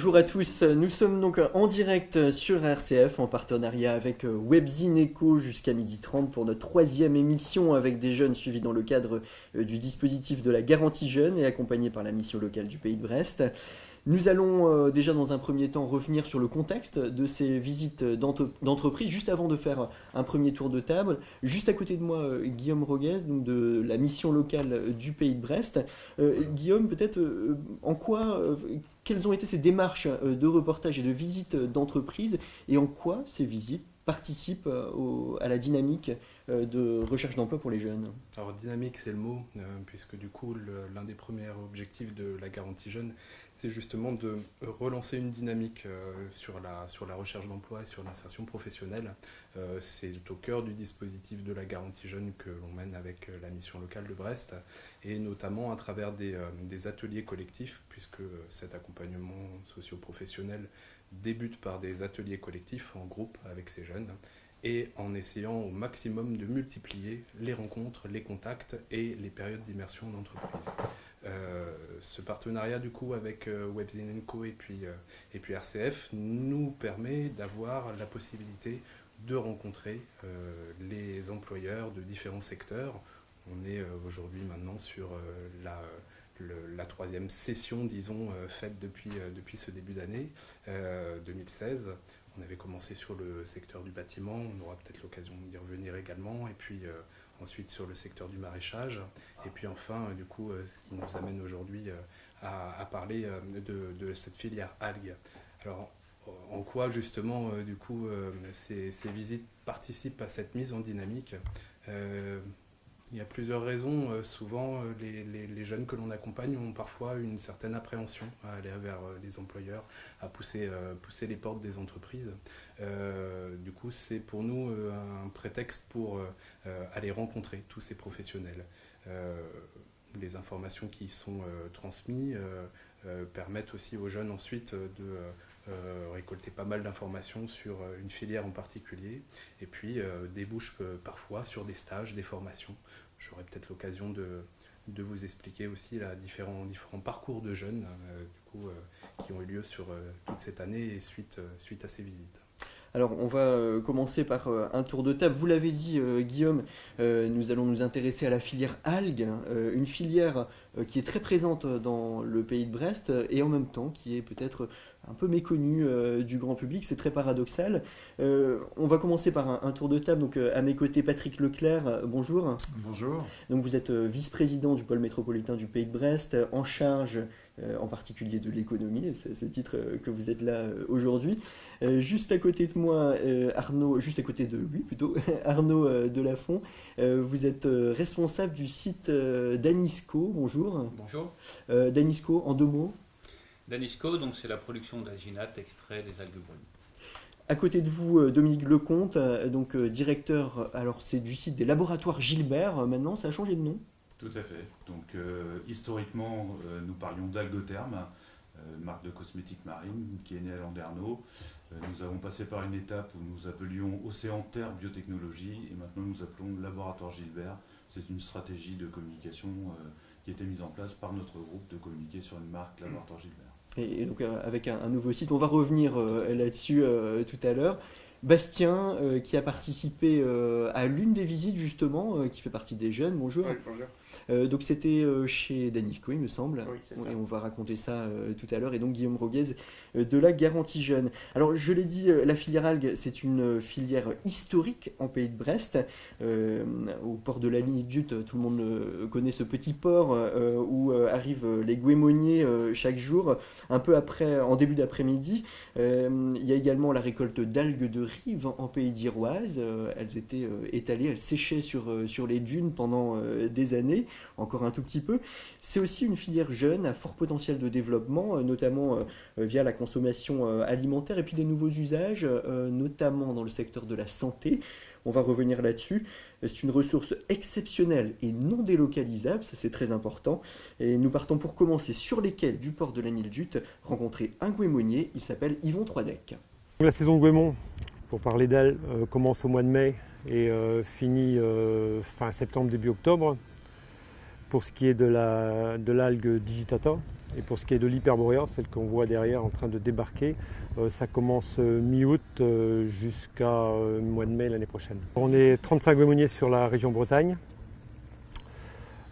Bonjour à tous, nous sommes donc en direct sur RCF en partenariat avec Webzine Eco jusqu'à 12h30 pour notre troisième émission avec des jeunes suivis dans le cadre du dispositif de la garantie jeune et accompagnés par la mission locale du pays de Brest. Nous allons euh, déjà dans un premier temps revenir sur le contexte de ces visites d'entreprise, juste avant de faire un premier tour de table. Juste à côté de moi, euh, Guillaume Roguez, de la mission locale du pays de Brest. Euh, Guillaume, peut-être en quoi, quelles ont été ces démarches de reportage et de visites d'entreprise et en quoi ces visites participent à la dynamique de recherche d'emploi pour les jeunes? Alors dynamique c'est le mot, puisque du coup l'un des premiers objectifs de la garantie jeune c'est justement de relancer une dynamique euh, sur, la, recherche d'emploi et sur l'insertion professionnelle. Euh, c'est au cœur du dispositif de la garantie jeune que l'on mène avec euh, la mission locale de Brest, et notamment à travers des, ateliers collectifs, puisque cet accompagnement socio-professionnel débute par des ateliers collectifs en groupe avec ces jeunes et en essayant au maximum de multiplier les rencontres, les contacts et les périodes d'immersion d'entreprise. Euh, ce partenariat du coup avec euh, Webzine Co et puis, euh, et puis RCF nous permet d'avoir la possibilité de rencontrer les employeurs de différents secteurs. On est aujourd'hui maintenant sur la, la, troisième session, disons, faite depuis, depuis ce début d'année 2016. On avait commencé sur le secteur du bâtiment, on aura peut-être l'occasion d'y revenir également, et puis ensuite sur le secteur du maraîchage, et puis enfin, euh, du coup, euh, ce qui nous amène aujourd'hui euh, à, parler de, cette filière algues. Alors, en quoi justement, du coup, ces, visites participent à cette mise en dynamique? Il y a plusieurs raisons. Euh, souvent, euh, les, jeunes que l'on accompagne ont parfois une certaine appréhension à aller vers euh, les employeurs, à pousser, pousser les portes des entreprises. du coup, c'est pour nous un prétexte pour aller rencontrer tous ces professionnels. les informations qui sont transmises permettent aussi aux jeunes ensuite de récolter pas mal d'informations sur une filière en particulier, et puis euh, débouche parfois sur des stages, des formations. J'aurai peut-être l'occasion de, de, vous expliquer aussi la différents, différents parcours de jeunes du coup, qui ont eu lieu sur toute cette année et suite, suite à ces visites. Alors on va commencer par un tour de table. Vous l'avez dit Guillaume, nous allons nous intéresser à la filière algues, une filière qui est très présente dans le pays de Brest et en même temps qui est peut-être un peu méconnu euh, du grand public, c'est très paradoxal. Euh, on va commencer par un, tour de table. Donc, euh, à mes côtés, Patrick Leclerc, bonjour. Bonjour. Donc, vous êtes vice-président du pôle métropolitain du Pays de Brest, en charge en particulier de l'économie, c'est ce titre que vous êtes là aujourd'hui. juste à côté de moi, Arnaud, juste à côté de lui plutôt, Arnaud Delafont, vous êtes responsable du site Danisco, bonjour. Bonjour. Danisco, en deux mots Danisco, donc c'est la production d'alginate extrait des algues brunes. À côté de vous, euh, Dominique Lecomte, euh, donc euh, directeur, alors c'est du site des laboratoires Gilbert. Maintenant, ça a changé de nom? Tout à fait. Donc historiquement, nous parlions d'Algotherme, marque de cosmétiques marine qui est née à Landerneau. nous avons passé par une étape où nous appelions Océan Terre Biotechnologie et maintenant nous appelons Laboratoire Gilbert. C'est une stratégie de communication qui a été mise en place par notre groupe de communiquer sur une marque Laboratoire Gilbert et, donc euh, avec un, nouveau site. On va revenir euh, là-dessus euh, tout à l'heure. Bastien, qui a participé à l'une des visites justement, qui fait partie des jeunes. Bonjour. Oui, bonjour. Euh, donc c'était euh, chez Danisco, il me semble. Et on va raconter ça euh, tout à l'heure. Et donc Guillaume Roguez de la garantie jeune. Alors je l'ai dit, la filière algue, c'est une filière historique en pays de Brest. au port de la ligne Dute, tout le monde connaît ce petit port où arrivent les guémoniers chaque jour, un peu après, en début d'après-midi. il y a également la récolte d'algues de rive en pays d'Iroise. elles étaient étalées, elles séchaient sur, sur les dunes pendant des années encore un tout petit peu. C'est aussi une filière jeune à fort potentiel de développement, euh, notamment euh, euh, via la consommation alimentaire et puis des nouveaux usages, notamment dans le secteur de la santé. On va revenir là-dessus. C'est une ressource exceptionnelle et non délocalisable, ça c'est très important. Et nous partons pour commencer sur les quais du port de la Nile-Dute, rencontrer un guémonier, il s'appelle Yvon Troidec. La saison de Guémon, pour parler d'elle, commence au mois de mai et finit fin septembre, début octobre. Pour ce qui est de l'algue de l'algue digitata. Et pour ce qui est de l'hyperborea, celle qu'on voit derrière en train de débarquer, euh, ça commence euh, mi-août euh, jusqu'à mois de mai l'année prochaine. On est 35 goémoniers sur la région Bretagne.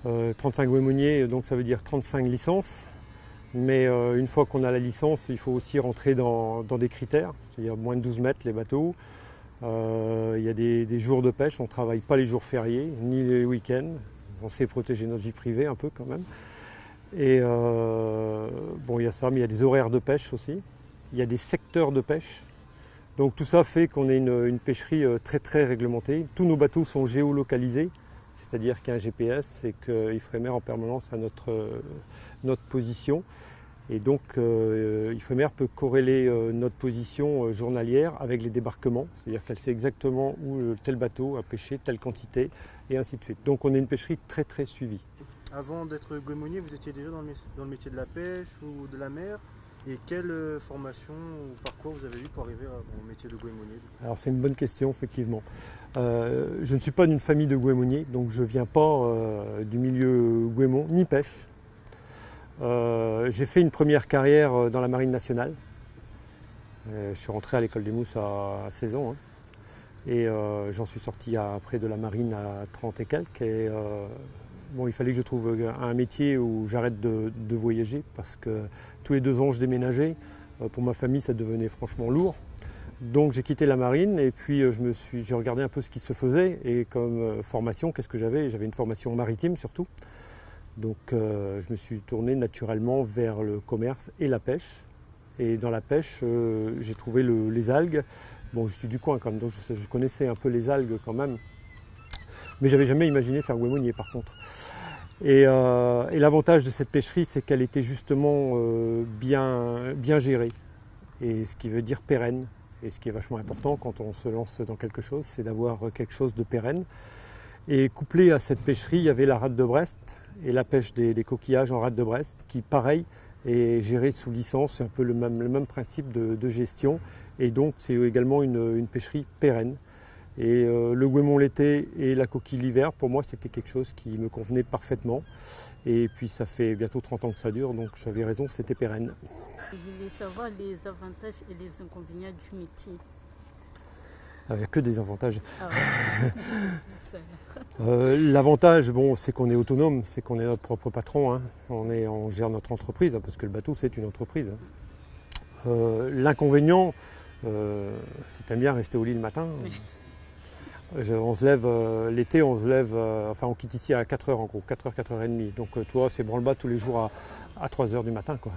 35 goémoniers, donc ça veut dire 35 licences. Mais une fois qu'on a la licence, il faut aussi rentrer dans, des critères, c'est-à-dire moins de 12 mètres les bateaux. il y a des, des, jours de pêche, on ne travaille pas les jours fériés, ni les week-ends. On sait protéger notre vie privée un peu quand même. Et euh, bon, il y a ça, mais il y a des horaires de pêche aussi. Il y a des secteurs de pêche. Donc tout ça fait qu'on ait une, pêcherie euh, très très réglementée. Tous nos bateaux sont géolocalisés, c'est-à-dire qu'il y a un GPS et qu'il Ifremer en permanence à notre, euh, notre position. Et donc euh, Ifremer peut corréler notre position journalière avec les débarquements, c'est-à-dire qu'elle sait exactement où tel bateau a pêché, telle quantité, et ainsi de suite. Donc on est une pêcherie très très suivie. Avant d'être goémonier, vous étiez déjà dans le, métier de la pêche ou de la mer et quelle euh, formation ou parcours vous avez eu pour arriver au métier de goémonier Alors c'est une bonne question effectivement. Euh, je ne suis pas d'une famille de goémoniers, donc je ne viens pas euh, du milieu goémon ni pêche. J'ai fait une première carrière dans la marine nationale. je suis rentré à l'école des mousses à, 16 ans. Hein. et j'en suis sorti après de la marine à 30 et quelques. Bon, il fallait que je trouve un métier où j'arrête de, voyager parce que tous les deux ans je déménageais. Euh, pour ma famille, ça devenait franchement lourd. Donc j'ai quitté la marine et puis euh, j'ai regardé un peu ce qui se faisait et comme euh, formation, qu'est-ce que j'avais? J'avais une formation maritime surtout. Donc je me suis tourné naturellement vers le commerce et la pêche. Et dans la pêche, j'ai trouvé les algues. Bon, je suis du coin quand même, donc je, connaissais un peu les algues quand même. Mais j'avais jamais imaginé faire goémonier par contre. Euh, et, l'avantage de cette pêcherie, c'est qu'elle était justement euh, bien, bien gérée, et ce qui veut dire pérenne. Et ce qui est vachement important quand on se lance dans quelque chose, c'est d'avoir quelque chose de pérenne. Et couplé à cette pêcherie, il y avait la rade de Brest et la pêche des, coquillages en rade de Brest, qui pareil est gérée sous licence, c'est un peu le même, principe de, gestion. Et donc c'est également une pêcherie pérenne. Et euh, le goémon l'été et la coquille l'hiver, pour moi, c'était quelque chose qui me convenait parfaitement. Et puis ça fait bientôt 30 ans que ça dure, donc j'avais raison, c'était pérenne. Je voulais savoir les avantages et les inconvénients du métier. Il n'y a que des avantages. Ah euh, l'avantage, bon, c'est qu'on est autonome, c'est qu'on est notre propre patron. Hein. On, est, on gère notre entreprise, hein, parce que le bateau, c'est une entreprise. Hein. Euh, l'inconvénient, c'est bien rester au lit le matin on se lève euh, l'été, on se lève, euh, enfin on quitte ici à 4h en gros, 4h, 4h30. Donc euh, toi, c'est branle-bas tous les jours à, 3h du matin. Quoi.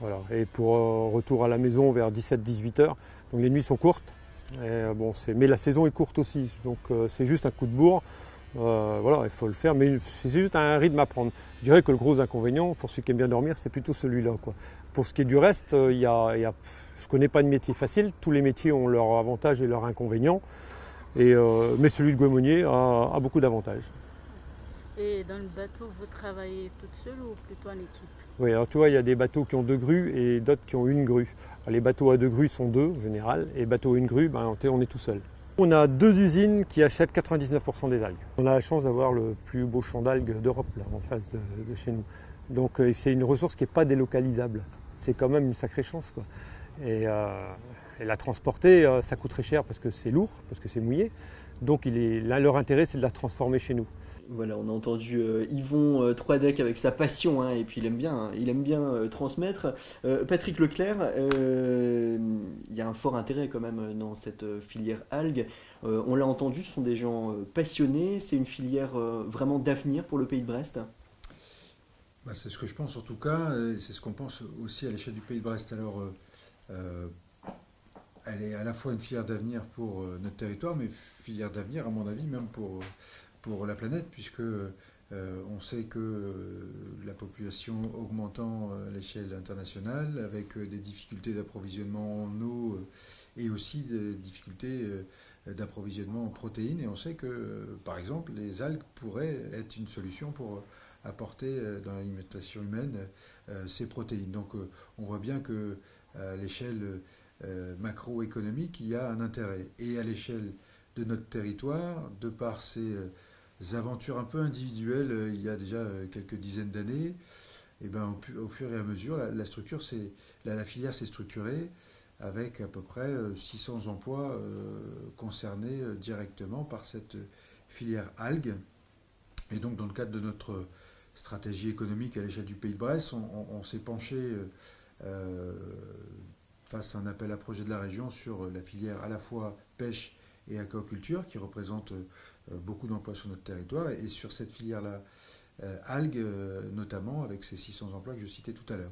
Voilà. Et pour retour à la maison vers 17-18h. Donc les nuits sont courtes. Bon, mais la saison est courte aussi. Donc c'est juste un coup de bourre. voilà, il faut le faire, mais c'est juste un rythme à prendre. Je dirais que le gros inconvénient pour ceux qui aiment bien dormir, c'est plutôt celui-là. Pour ce qui est du reste, y a, je ne connais pas de métier facile. Tous les métiers ont leurs avantages et leurs inconvénients. Euh, mais celui de Guémonier a, beaucoup d'avantages. Et dans le bateau, vous travaillez toute seule ou plutôt en équipe? Oui, alors tu vois, il y a des bateaux qui ont deux grues et d'autres qui ont une grue. les bateaux à deux grues sont deux en général, et bateaux à une grue, ben, on est tout seul. On a deux usines qui achètent 99% des algues. On a la chance d'avoir le plus beau champ d'algues d'Europe en face de, chez nous. Donc euh, c'est une ressource qui n'est pas délocalisable. C'est quand même une sacrée chance. Quoi. Et, euh, la transporter, euh, ça coûte très cher parce que c'est lourd, parce que c'est mouillé. Donc là, leur intérêt, c'est de la transformer chez nous. Voilà, on a entendu euh, Yvon euh, Troidec avec sa passion, hein, et puis il aime bien, hein, il aime bien transmettre. Patrick Leclerc, il y a un fort intérêt quand même dans cette filière algues. on l'a entendu, ce sont des gens passionnés, c'est une filière vraiment d'avenir pour le pays de Brest. Bah, c'est ce que je pense en tout cas, et c'est ce qu'on pense aussi à l'échelle du pays de Brest. Alors, elle est à la fois une filière d'avenir pour euh, notre territoire, mais filière d'avenir, à mon avis, même pour, pour la planète, puisque euh, on sait que euh, la population augmentant à l'échelle internationale, avec des difficultés d'approvisionnement en eau et aussi des difficultés d'approvisionnement en protéines, et on sait que, par exemple, les algues pourraient être une solution pour apporter dans l'alimentation humaine ces protéines. Donc on voit bien que à l'échelle euh, macroéconomique, il y a un intérêt. Et à l'échelle de notre territoire, de par ces, euh, aventures un peu individuelles euh, il y a déjà euh, quelques dizaines d'années, et ben, au, fur et à mesure, la, structure, la, filière s'est structurée avec à peu près euh, 600 emplois euh, concernés euh, directement par cette filière algues. Et donc, dans le cadre de notre stratégie économique à l'échelle du Pays de Brest, on, s'est penché face à un appel à projet de la région sur la filière à la fois pêche et aquaculture, qui représente beaucoup d'emplois sur notre territoire, et sur cette filière-là, euh, algues euh, notamment, avec ces 600 emplois que je citais tout à l'heure.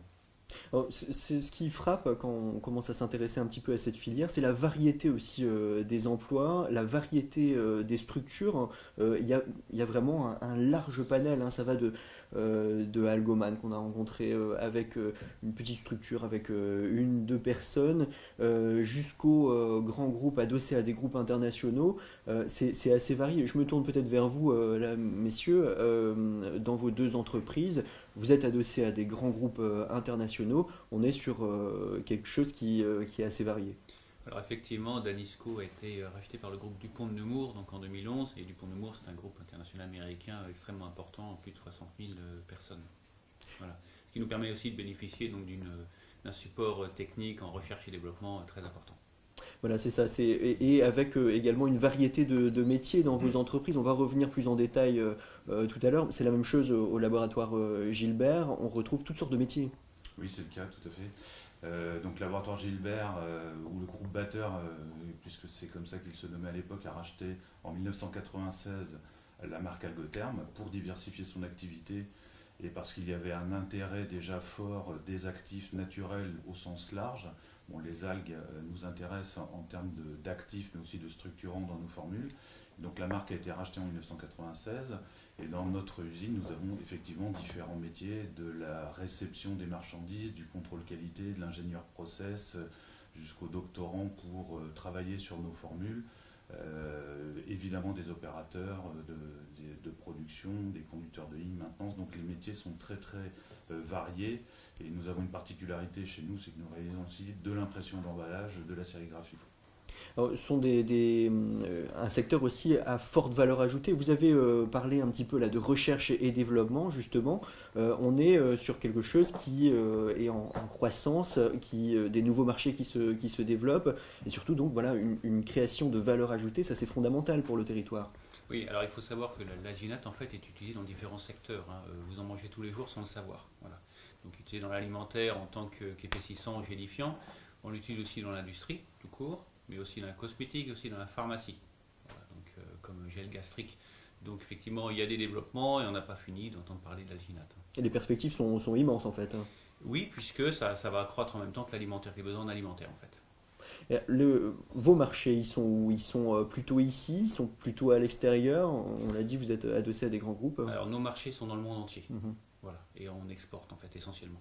Ce qui frappe quand on commence à s'intéresser un petit peu à cette filière, c'est la variété aussi euh, des emplois, la variété euh, des structures. Euh, Il y, a, y a vraiment un, large panel, hein. ça va de, euh, de Algoman qu'on a rencontré euh, avec euh, une petite structure avec euh, une, deux personnes, euh, jusqu'aux euh, grands groupes adossés à des groupes internationaux. Euh, c'est assez varié. Je me tourne peut-être vers vous, euh, là, messieurs, euh, dans vos deux entreprises. Vous êtes adossé à des grands groupes euh, internationaux, on est sur euh, quelque chose euh, qui est assez varié. Alors effectivement, Danisco a été euh, racheté par le groupe Dupont de Nemours donc en 2011 et Dupont de Nemours c'est un groupe international américain extrêmement important, plus de 60 000 euh, personnes. Voilà. Ce qui nous permet aussi de bénéficier donc euh, d'un support technique en recherche et développement très important. Voilà, c'est ça. Et, et avec euh, également une variété de, de métiers dans vos Mm. entreprises. On va revenir plus en détail euh, euh, tout à l'heure. C'est la même chose au, laboratoire euh, Gilbert. On retrouve toutes sortes de métiers. Oui, c'est le cas, tout à fait. Euh, donc, Laboratoire Gilbert, euh, ou le groupe Batteur, euh, puisque c'est comme ça qu'il se nommait à l'époque, a racheté en 1996 la marque Algotherm pour diversifier son activité et parce qu'il y avait un intérêt déjà fort des actifs naturels au sens large. Bon, les algues nous intéressent en, termes d'actifs, mais aussi de structurants dans nos formules. Donc la marque a été rachetée en 1996 et dans notre usine, nous avons effectivement différents métiers, de la réception des marchandises, du contrôle qualité, de l'ingénieur process, euh, jusqu'au doctorant pour euh, travailler sur nos formules. Euh, évidemment des opérateurs de, production, des conducteurs de ligne, maintenance. Donc les métiers sont très très variés et nous avons une particularité chez nous, c'est que nous réalisons aussi de l'impression d'emballage, de la sérigraphie. Ce sont des, euh, un secteur aussi à forte valeur ajoutée. Vous avez euh, parlé un petit peu là de recherche et développement, justement. Euh, on est euh, sur quelque chose qui euh, est en, croissance, qui, euh, des nouveaux marchés qui se, qui se développent, et surtout donc voilà une, création de valeur ajoutée, ça c'est fondamental pour le territoire. Oui, alors il faut savoir que la- l'aginate en fait est utilisée dans différents secteurs. hein. Euh, Vous en mangez tous les jours sans le savoir. Voilà. Donc utilisé dans l'alimentaire en tant qu'épaississant, gélifiant. On l'utilise aussi dans l'industrie, tout court, mais aussi dans la cosmétique, aussi dans la pharmacie. Voilà, donc euh, comme gel gastrique. Donc effectivement, il y a des développements et on n'a pas fini d'entendre parler de l'aginate. Et les perspectives sont, sont immenses en fait. hein. Oui, puisque ça, ça va accroître en même temps que l'alimentaire, les besoins en alimentaire en fait. Le, vos marchés, ils sont où? Ils sont euh, plutôt ici? Ils sont plutôt à l'extérieur? On l'a dit, vous êtes adossé à des grands groupes. Alors nos marchés sont dans le monde entier. Mhm. Voilà. Et on exporte en fait essentiellement.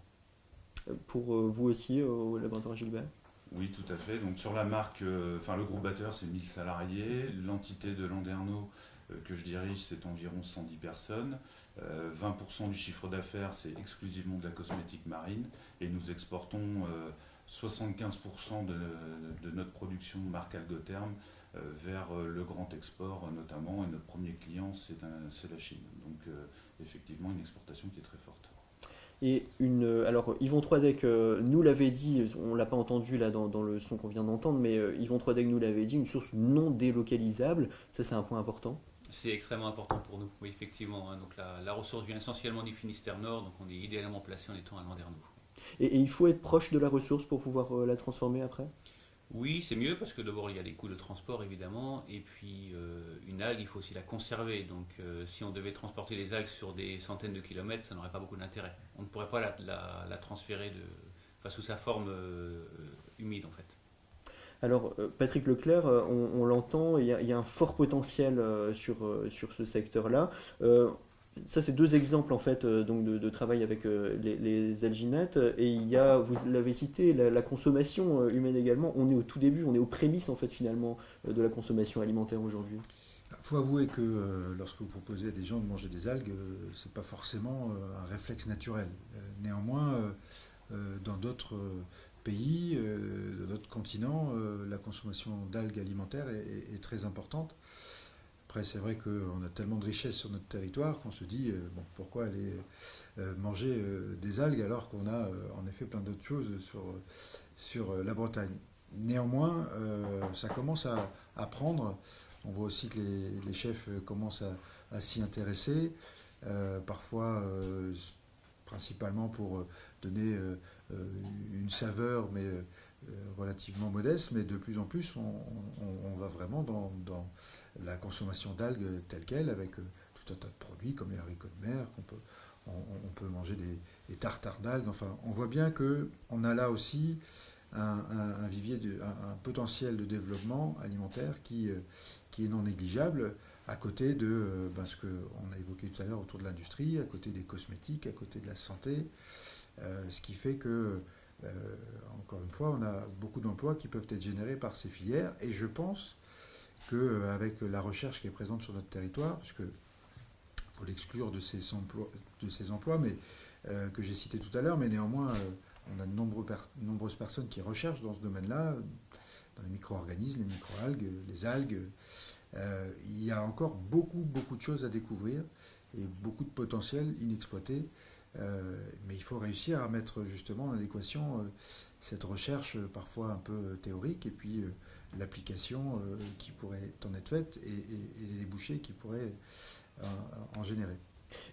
Pour euh, vous aussi, au laboratoire Gilbert? Oui, tout à fait. Donc sur la marque, euh, enfin le groupe batteur, c'est 1000 salariés. L'entité de Landerneau euh, que je dirige, c'est environ 110 personnes. Euh, 20% du chiffre d'affaires, c'est exclusivement de la cosmétique marine. Et nous exportons euh, 75% de, notre production marque Algotherm euh, vers euh, le grand export euh, notamment. Et notre premier client, c'est la Chine. Donc euh, effectivement, une exportation qui est très forte. Et une, euh, alors Yvon Troidec euh, nous l'avait dit, on l'a pas entendu là dans, dans le son qu'on vient d'entendre, mais euh, Yvon Troidec nous l'avait dit, une source non délocalisable, ça c'est un point important. C'est extrêmement important pour nous, oui, effectivement. hein. Donc la, la ressource vient essentiellement du Finistère Nord, donc on est idéalement placé en étant à Landerneau. Et, et il faut être proche de la ressource pour pouvoir euh, la transformer après? Oui, c'est mieux parce que d'abord il y a des coûts de transport évidemment, et puis euh, une algue, il faut aussi la conserver. Donc euh, si on devait transporter les algues sur des centaines de kilomètres, ça n'aurait pas beaucoup d'intérêt. On ne pourrait pas la, transférer de, sous sa forme euh, humide en fait. Alors Patrick Leclerc, on, l'entend, il y, a, un fort potentiel sur, sur ce secteur-là. Ça, c'est deux exemples en fait euh, donc de, travail avec euh, les, alginettes. Et il y a, vous l'avez cité, la, consommation euh, humaine également. On est au tout début, on est aux prémices en fait finalement de la consommation alimentaire aujourd'hui. Il faut avouer que lorsque vous proposez à des gens de manger des algues, ce n'est pas forcément un réflexe naturel. Néanmoins, dans d'autres pays, dans d'autres continents, la consommation d'algues alimentaires est très importante Après, c'est vrai qu'on a tellement de richesses sur notre territoire qu'on se dit, bon, pourquoi aller manger des algues alors qu'on a en effet plein d'autres choses sur, sur la Bretagne. Néanmoins, ça commence à, prendre. On voit aussi que les, chefs commencent à, s'y intéresser, parfois principalement pour donner une saveur, mais relativement modeste, mais de plus en plus, on, va vraiment dans, la consommation d'algues telle qu'elle, avec tout un tas de produits comme les haricots de mer, qu'on peut, on, peut manger des, tartares d'algues. Enfin, on voit bien qu'on a là aussi un, vivier, un, potentiel de développement alimentaire qui, qui est non négligeable à côté de ben, ce qu'on a évoqué tout à l'heure autour de l'industrie, à côté des cosmétiques, à côté de la santé, ce qui fait que euh, encore une fois, on a beaucoup d'emplois qui peuvent être générés par ces filières et je pense qu'avec la recherche qui est présente sur notre territoire, puisque faut l'exclure de ces emplois, de ces emplois mais, euh, que j'ai cités tout à l'heure, mais néanmoins, euh, on a de nombreuses personnes qui recherchent dans ce domaine-là, dans les micro-organismes, les micro-algues, les algues. il y a encore beaucoup, beaucoup de choses à découvrir et beaucoup de potentiel inexploité. Euh, mais il faut réussir à mettre justement en adéquation euh, cette recherche euh, parfois un peu théorique et puis l'application qui pourrait en être faite et, les débouchés qui pourraient en générer.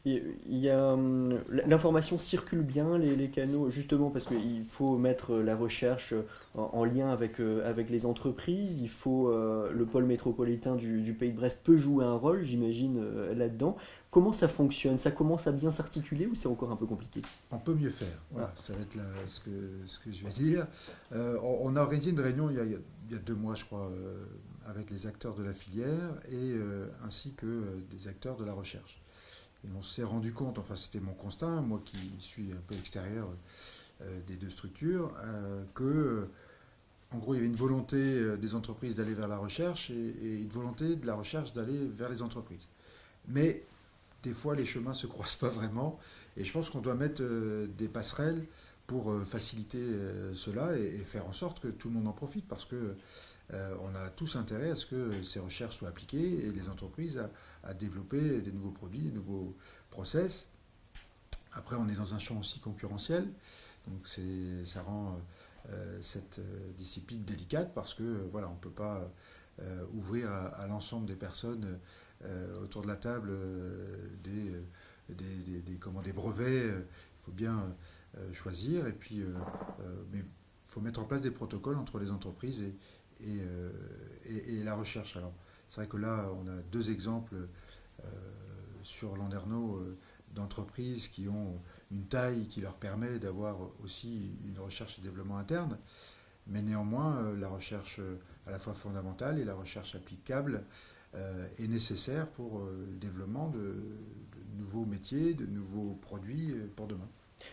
Il y a hum, l'information circule bien les, canaux justement parce qu'il faut mettre la recherche en, lien avec, avec les entreprises. Il faut le pôle métropolitain du, du, pays de Brest peut jouer un rôle, j'imagine là-dedans. Comment ça fonctionne? Ça commence à bien s'articuler ou c'est encore un peu compliqué? On peut mieux faire. Voilà, ça va être ce, que, ce, que, je vais dire. Euh, on, a organisé une réunion il y a, il y a deux mois, je crois, euh, avec les acteurs de la filière et euh, ainsi que des acteurs de la recherche. Et on s'est rendu compte, enfin c'était mon constat, moi qui suis un peu extérieur des deux structures, que en gros il y avait une volonté des entreprises d'aller vers la recherche et, une volonté de la recherche d'aller vers les entreprises. Mais des fois les chemins ne se croisent pas vraiment. Et je pense qu'on doit mettre euh, des passerelles pour euh, faciliter euh, cela et, faire en sorte que tout le monde en profite parce que on a tous intérêt à ce que ces recherches soient appliquées et les entreprises à, développer des nouveaux produits, des nouveaux process. Après, on est dans un champ aussi concurrentiel, donc ça rend cette discipline délicate parce que voilà, on ne peut pas ouvrir à l'ensemble des personnes euh, autour de la table euh, euh, des, comment, des brevets. Il faut bien choisir et puis faut mettre en place des protocoles entre les entreprises et, et, la recherche. Alors, c'est vrai que là, on a deux exemples sur Landerneau d'entreprises qui ont une taille qui leur permet d'avoir aussi une recherche et développement interne. Mais néanmoins, la recherche à la fois fondamentale et la recherche applicable euh, est nécessaire pour euh, le développement de, nouveaux métiers, de nouveaux produits euh, pour demain.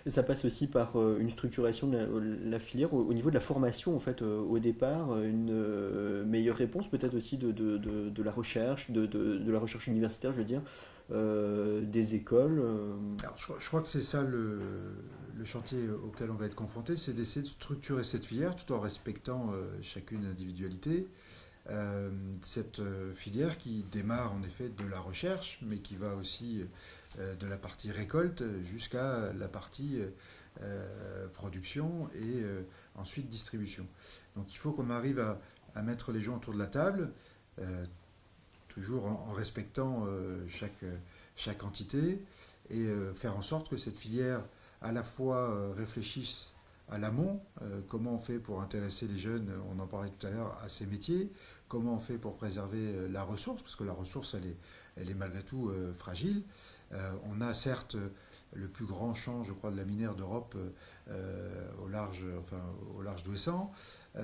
Ça passe aussi par une structuration de la, filière au, niveau de la formation, en fait, au départ, une meilleure réponse peut-être aussi de, de, de, la recherche, de, la recherche universitaire, je veux dire, des écoles. Alors, je, crois que c'est ça le, le, chantier auquel on va être confronté, c'est d'essayer de structurer cette filière tout en respectant chacune individualité. Euh, cette euh, filière qui démarre en effet de la recherche, mais qui va aussi euh, de la partie récolte jusqu'à la partie production et ensuite distribution. Donc il faut qu'on arrive à, mettre les gens autour de la table, toujours en, respectant chaque, chaque entité, et faire en sorte que cette filière à la fois réfléchisse à l'amont, comment on fait pour intéresser les jeunes, on en parlait tout à l'heure, à ces métiers, comment on fait pour préserver euh, la ressource, parce que la ressource, elle est, elle est malgré tout euh, fragile. Euh, on a certes le plus grand champ, je crois, de la minière d'Europe au large, enfin, d'Ouessant. Ben,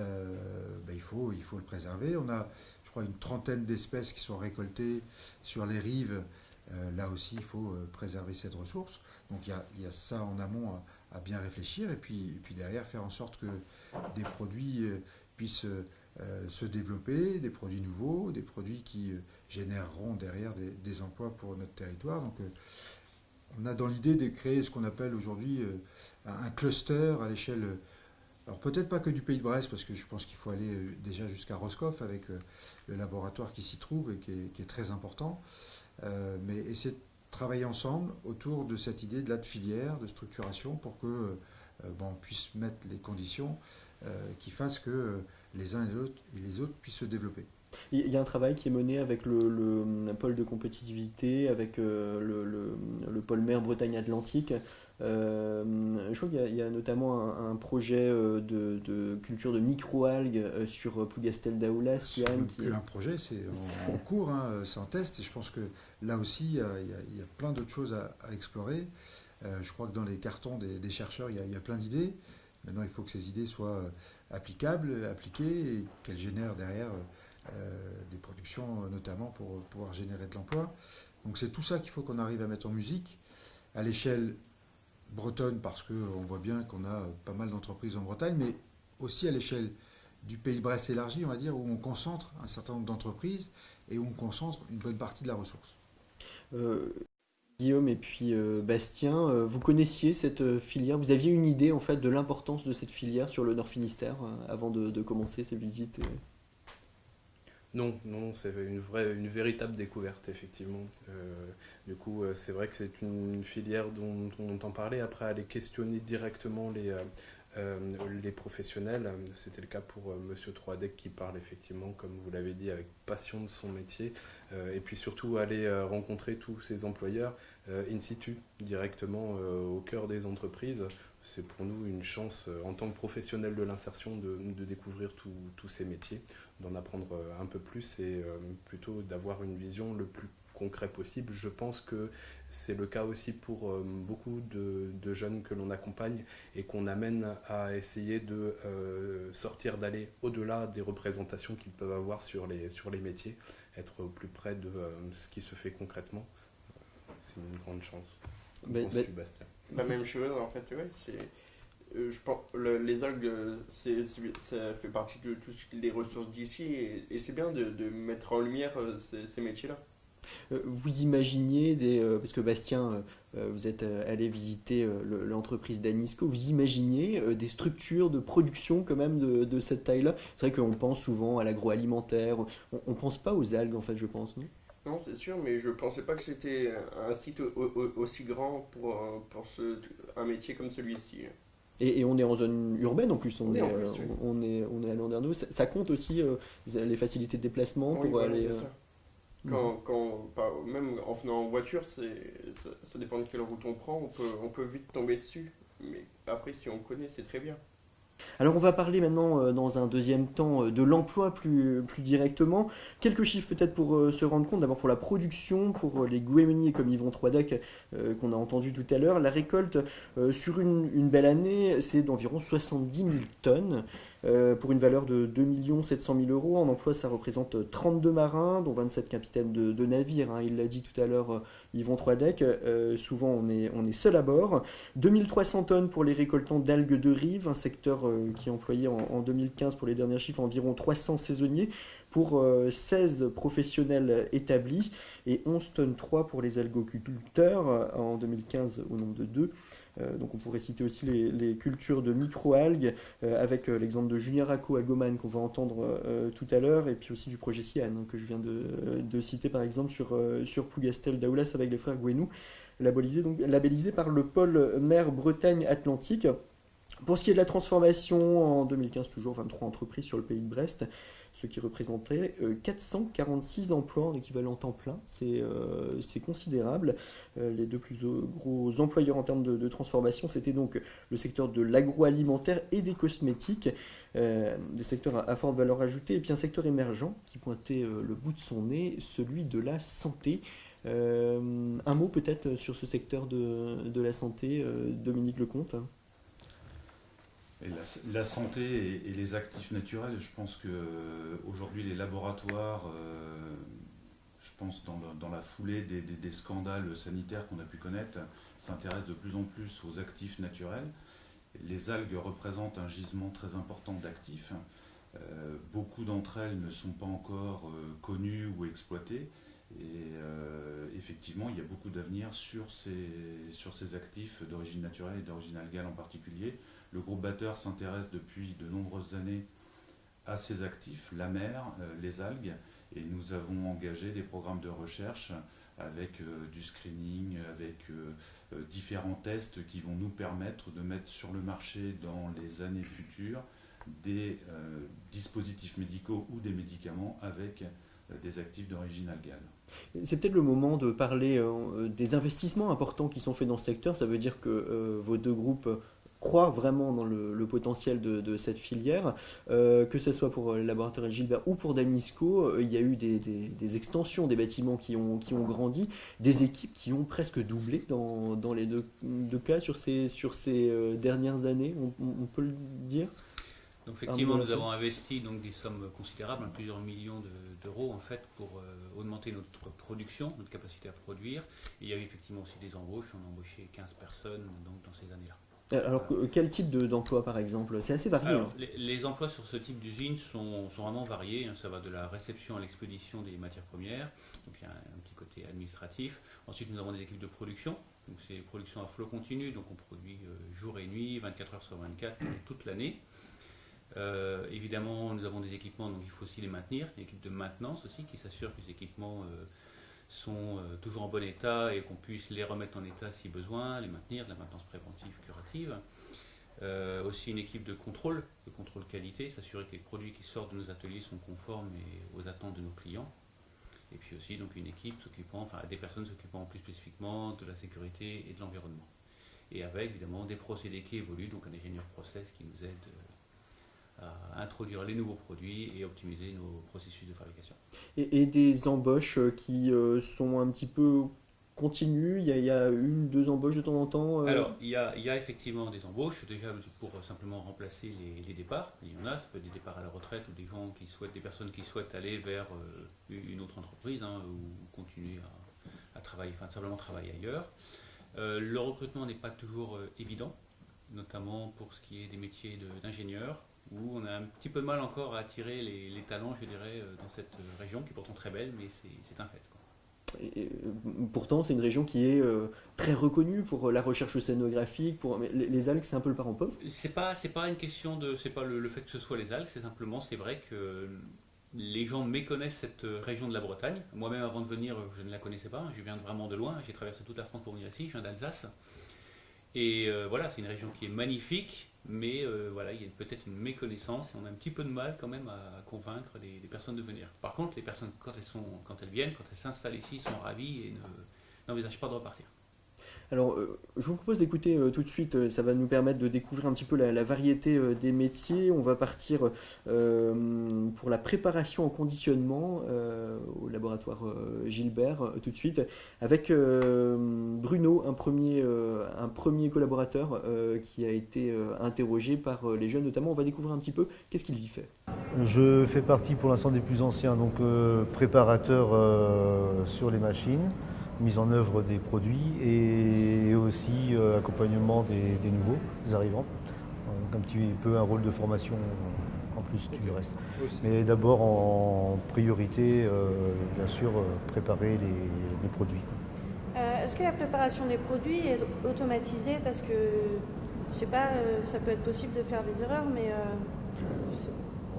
il, faut, le préserver. On a, je crois, une trentaine d'espèces qui sont récoltées sur les rives. là aussi, il faut préserver cette ressource. Donc il y a, ça en amont à, bien réfléchir et puis, derrière faire en sorte que des produits puissent euh, se développer, des produits nouveaux, des produits qui euh, généreront derrière des, emplois pour notre territoire. Donc, euh, on a dans l'idée de créer ce qu'on appelle aujourd'hui un cluster à l'échelle alors peut-être pas que du pays de Brest, parce que je pense qu'il faut aller euh, déjà jusqu'à Roscoff avec euh, le laboratoire qui s'y trouve et qui est, très important, euh, mais essayer de travailler ensemble autour de cette idée de la filière, de structuration, pour que on puisse mettre les conditions qui fassent que les uns et les autres, puissent se développer. Il y a un travail qui est mené avec le, pôle de compétitivité, avec le, le pôle mer Bretagne-Atlantique, euh, je crois qu'il y, a notamment un, projet euh, de, culture de microalgues euh, sur Plougastel d'Aoulas. C'est un projet, c'est en, cours, hein, c'est en test. Et je pense que là aussi, il y a, plein d'autres choses à, explorer. je crois que dans les cartons des, chercheurs, il y, a, plein d'idées. Maintenant, il faut que ces idées soient applicables, appliquées et qu'elles génèrent derrière des productions, notamment pour pouvoir générer de l'emploi. Donc c'est tout ça qu'il faut qu'on arrive à mettre en musique à l'échelle bretonne parce qu'on voit bien qu'on a pas mal d'entreprises en Bretagne, mais aussi à l'échelle du pays de Brest élargi, on va dire, où on concentre un certain nombre d'entreprises et où on concentre une bonne partie de la ressource. Euh, Guillaume et puis euh, Bastien, euh, vous connaissiez cette filière, vous aviez une idée en fait de l'importance de cette filière sur le Nord Finistère avant de commencer ces visites non, non, c'est une vraie, une véritable découverte effectivement. Euh, du coup, euh, c'est vrai que c'est une filière dont, on entend parler. Après, aller questionner directement les, euh, professionnels, c'était le cas pour Monsieur Troidec qui parle effectivement, comme vous l'avez dit, avec passion de son métier. et puis surtout aller rencontrer tous ces employeurs in situ, directement au cœur des entreprises c'est pour nous une chance en tant que professionnel de l'insertion de, découvrir tous ces métiers d'en apprendre euh, un peu plus et euh, plutôt d'avoir une vision le plus concret possible. Je pense que c'est le cas aussi pour euh, beaucoup de, jeunes que l'on accompagne et qu'on amène à essayer de sortir, d'aller au-delà des représentations qu'ils peuvent avoir sur les, sur les métiers, être au plus près de ce qui se fait concrètement. c'est une grande chance. Mais, La même chose, en fait, ouais, c'est je pense, les algues, c'est, ça fait partie de toutes les ressources d'ici et, c'est bien de, de, mettre en lumière euh, ces, métiers-là. Euh, vous imaginiez, des, parce que Bastien, vous êtes allé visiter l'entreprise d'Anisco, vous imaginiez des structures de production quand même de, de cette taille-là? C'est vrai qu'on pense souvent à l'agroalimentaire, on ne pense pas aux algues en fait, je pense, non? Non, c'est sûr, mais je pensais pas que c'était un site aussi grand pour, pour ce, un métier comme celui-ci. Et, on est en zone urbaine en plus, on, est, euh, on, est, on est à Landerneau. Ça, ça, compte aussi euh, les facilités de déplacement pour aller. Euh, quand, quand, même en venant en voiture, ça, ça, dépend de quelle route on prend, on peut, on peut vite tomber dessus. Mais après, si on connaît, c'est très bien. Alors on va parler maintenant euh, dans un deuxième temps euh, de l'emploi plus, directement. Quelques chiffres peut-être pour euh, se rendre compte, d'abord pour la production, pour les Guémeniers comme Yvon Troidac qu'on a entendu tout à l'heure. La récolte sur une belle année, c'est d'environ 70 000 tonnes. Euh, pour une valeur de 2 700 000 euros. En emploi, ça représente 32 marins, dont 27 capitaines de, navires. Hein. Il l'a dit tout à l'heure, euh, Yvon Troidec. Euh, souvent, on est, on est seul à bord. 2300 tonnes pour les récoltants d'algues de rive, un secteur qui employait en, en, 2015, pour les derniers chiffres, environ 300 saisonniers pour 16 professionnels établis et 11 tonnes 3 pour les algoculteurs en 2015 au nombre de 2. Euh, donc on pourrait citer aussi les, cultures de micro-algues, euh, avec euh, l'exemple de Julien Racco à Goman qu'on va entendre tout à l'heure, et puis aussi du projet Cian hein, que je viens de, citer par exemple sur, sur Plougastel d'Aoulas avec les frères Gouenou, labellisé, donc, labellisé par le pôle mer Bretagne-Atlantique. Pour ce qui est de la transformation, en 2015 toujours 23 entreprises sur le pays de Brest, ce qui représentait 446 euh, emplois en équivalent temps plein. C'est euh, considérable. Euh, les deux plus gros employeurs en termes de, transformation, c'était donc le secteur de l'agroalimentaire et des cosmétiques, des secteurs à, forte valeur ajoutée, et puis un secteur émergent qui pointait le bout de son nez, celui de la santé. un mot peut-être sur ce secteur de, de la santé, Dominique Lecomte la, santé et, les actifs naturels, je pense que euh, les laboratoires, euh, je pense dans, la foulée des, scandales sanitaires qu'on a pu connaître, s'intéressent de plus en plus aux actifs naturels. Les algues représentent un gisement très important d'actifs. Euh, beaucoup d'entre elles ne sont pas encore connues ou exploitées. Et effectivement, il y a beaucoup d'avenir sur ces actifs d'origine naturelle et d'origine algale en particulier Le groupe Batteur s'intéresse depuis de nombreuses années à ces actifs, la mer, les algues, et nous avons engagé des programmes de recherche avec du screening, avec différents tests qui vont nous permettre de mettre sur le marché dans les années futures des dispositifs médicaux ou des médicaments avec des actifs d'origine algale. C'est peut-être le moment de parler euh, des investissements importants qui sont faits dans ce secteur. Ça veut dire que euh, vos deux groupes croient vraiment dans le, potentiel de, cette filière, euh, que ce soit pour le laboratoire Gilbert ou pour Danisco, il y a eu des, extensions des bâtiments qui ont, qui ont grandi, des équipes qui ont presque doublé dans, dans les deux, cas sur ces, sur ces dernières années, on peut le dire? Donc effectivement, nous avons investi donc des sommes considérables, hein, plusieurs millions d'euros en fait, pour euh, augmenter notre production, notre capacité à produire. il y a eu effectivement aussi des embauches. On a embauché 15 personnes donc, dans ces années-là. Euh, alors, quel type d'emploi par exemple? C'est assez varié. Hein. les, emplois sur ce type d'usine sont, vraiment variés. Hein. Ça va de la réception à l'expédition des matières premières. Donc il y a un, petit côté administratif. Ensuite, nous avons des équipes de production. Donc c'est production à flot continu. Donc on produit euh, jour et nuit, 24 heures sur 24, toute l'année. Euh, évidemment, nous avons des équipements, donc il faut aussi les maintenir. Une équipe de maintenance aussi qui s'assure que les équipements euh, sont euh, toujours en bon état et qu'on puisse les remettre en état si besoin, les maintenir, de la maintenance préventive, curative. aussi une équipe de contrôle, de contrôle qualité, s'assurer que les produits qui sortent de nos ateliers sont conformes aux attentes de nos clients. Et puis aussi donc une équipe s'occupant, enfin des personnes s'occupant plus spécifiquement de la sécurité et de l'environnement. Et avec évidemment des procédés qui évoluent, donc un ingénieur process qui nous aide à introduire les nouveaux produits et optimiser nos processus de fabrication. Et, des embauches euh, qui euh, sont un petit peu continues? Il y, a, une, deux embauches de temps en temps euh? Alors, il y, a, il y, a, effectivement des embauches, déjà pour simplement remplacer les, départs. Il y en a, ça peut être des départs à la retraite ou des gens qui souhaitent, des personnes qui souhaitent aller vers une autre entreprise hein, ou continuer à, travailler, enfin simplement travailler ailleurs. le recrutement n'est pas toujours évident, notamment pour ce qui est des métiers d'ingénieur où on a un petit peu de mal encore à attirer les, talents, je dirais, euh, dans cette région qui est pourtant très belle, mais c'est un fait. Et, euh, pourtant, c'est une région qui est euh, très reconnue pour la recherche océanographique. Pour les, algues, c'est un peu le parent pauvre. C'est pas, c'est pas une question de, c'est pas le, fait que ce soit les algues, c'est simplement, c'est vrai que les gens méconnaissent cette région de la Bretagne. Moi-même, avant de venir, je ne la connaissais pas. Je viens vraiment de loin. J'ai traversé toute la France pour venir ici. Je viens d'Alsace. Et voilà, c'est une région qui est magnifique, mais euh, voilà, il y a peut-être une méconnaissance et on a un petit peu de mal quand même à convaincre les, personnes de venir. Par contre, les personnes, quand elles, sont, quand elles viennent, quand elles s'installent ici, sont ravies et n'envisagent pas de repartir. Alors, euh, je vous propose d'écouter euh, tout de suite, euh, ça va nous permettre de découvrir un petit peu la, variété des métiers. On va partir pour la préparation en conditionnement au laboratoire Gilbert tout de suite avec Bruno, un premier, un premier collaborateur qui a été interrogé par les jeunes notamment. On va découvrir un petit peu qu'est-ce qu'il y fait. Je fais partie pour l'instant des plus anciens, donc préparateur sur les machines mise en œuvre des produits et aussi euh, accompagnement des, nouveaux, des arrivants. Donc un petit peu un rôle de formation en plus du reste. Mais d'abord en priorité, euh, bien sûr, euh, préparer les, produits. Est-ce que la préparation des produits est automatisée? Parce que, je sais pas, ça peut être possible de faire des erreurs, mais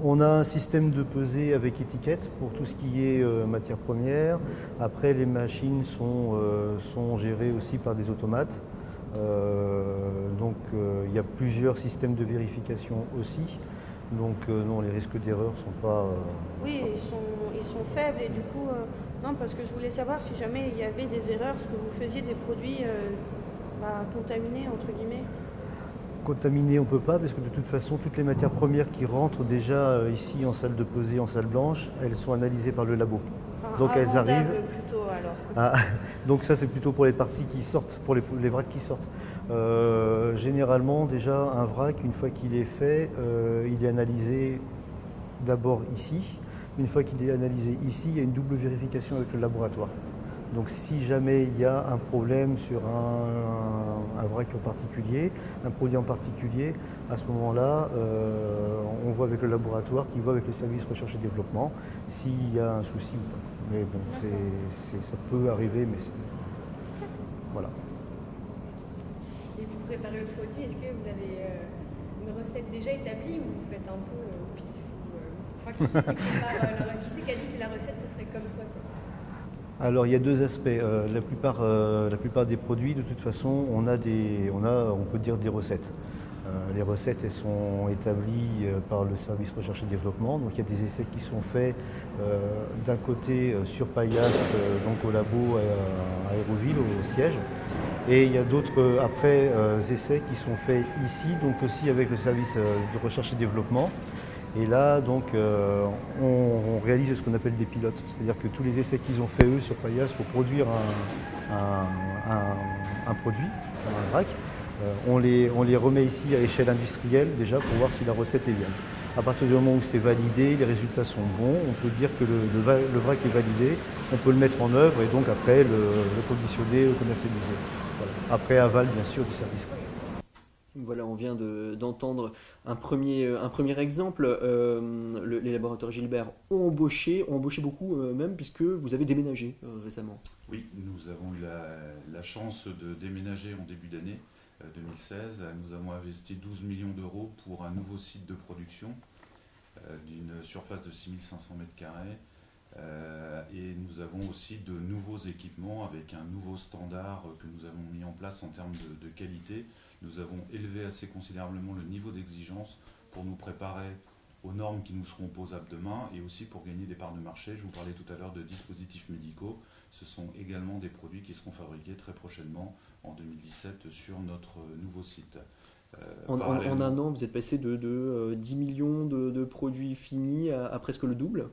on a un système de pesée avec étiquette pour tout ce qui est euh, matière première. Après, les machines sont, euh, sont gérées aussi par des automates. Euh, donc, il y a plusieurs systèmes de vérification aussi. Donc, non, les risques d'erreur ne sont pas. Oui, ils sont, ils sont, faibles et du coup, non, parce que je voulais savoir si jamais il y avait des erreurs, ce que vous faisiez des produits bah, contaminés, entre guillemets. Contaminer, on ne peut pas, parce que de toute façon, toutes les matières premières qui rentrent déjà euh, ici en salle de pesée, en salle blanche, elles sont analysées par le labo. donc elles arrivent. Plutôt, alors. Ah, donc ça, c'est plutôt pour les parties qui sortent, pour les, vracs qui sortent. Euh, généralement, déjà, un vrac, une fois qu'il est fait, euh, il est analysé d'abord ici. Une fois qu'il est analysé ici, il y a une double vérification avec le laboratoire. Donc si jamais il y a un problème sur un, vrac en particulier, un produit en particulier, à ce moment-là, euh, on voit avec le laboratoire qui voit avec les services recherche et développement s'il y a un souci ou pas. Mais bon, ça peut arriver, mais c'est... Voilà. Et pour préparer le produit, est-ce que vous avez une recette déjà établie ou vous faites un peu au pif Enfin, qui, c'est qui a dit que la recette ce serait comme ça Alors il y a deux aspects. la, plupart, la plupart des produits, de toute façon, on a des, on a, on peut dire des recettes. Euh, les recettes elles sont établies euh, par le service recherche et développement. Donc il y a des essais qui sont faits euh, d'un côté sur Payas, donc au labo à Aéroville, au siège. Et il y a d'autres après essais qui sont faits ici, donc aussi avec le service de recherche et développement. Et là, donc, on, réalise ce qu'on appelle des pilotes. C'est-à-dire que tous les essais qu'ils ont fait eux sur Payas pour produire un, produit, un vrac, euh, on, les, remet ici à échelle industrielle déjà pour voir si la recette est bien. À partir du moment où c'est validé, les résultats sont bons, on peut dire que le, vrac est validé, on peut le mettre en œuvre et donc après le, conditionner, le commercialiser. Après aval bien sûr du service. Voilà, on vient d'entendre un, premier, premier exemple. Euh, les laboratoires Gilbert ont embauché, ont embauché beaucoup euh, même, puisque vous avez déménagé récemment. Oui, nous avons eu la, chance de déménager en début d'année. 2016, euh, nous avons investi 12 millions d'euros pour un nouveau site de production euh, d'une surface de 6500 m2. Euh, et nous avons aussi de nouveaux équipements avec un nouveau standard que nous avons mis en place en termes de, qualité. Nous avons élevé assez considérablement le niveau d'exigence pour nous préparer aux normes qui nous seront opposables demain et aussi pour gagner des parts de marché. Je vous parlais tout à l'heure de dispositifs médicaux. Ce sont également des produits qui seront fabriqués très prochainement en 2017 sur notre nouveau site. Euh, en, un an, vous êtes passé de, 10 euh, millions de, produits finis à, presque le double?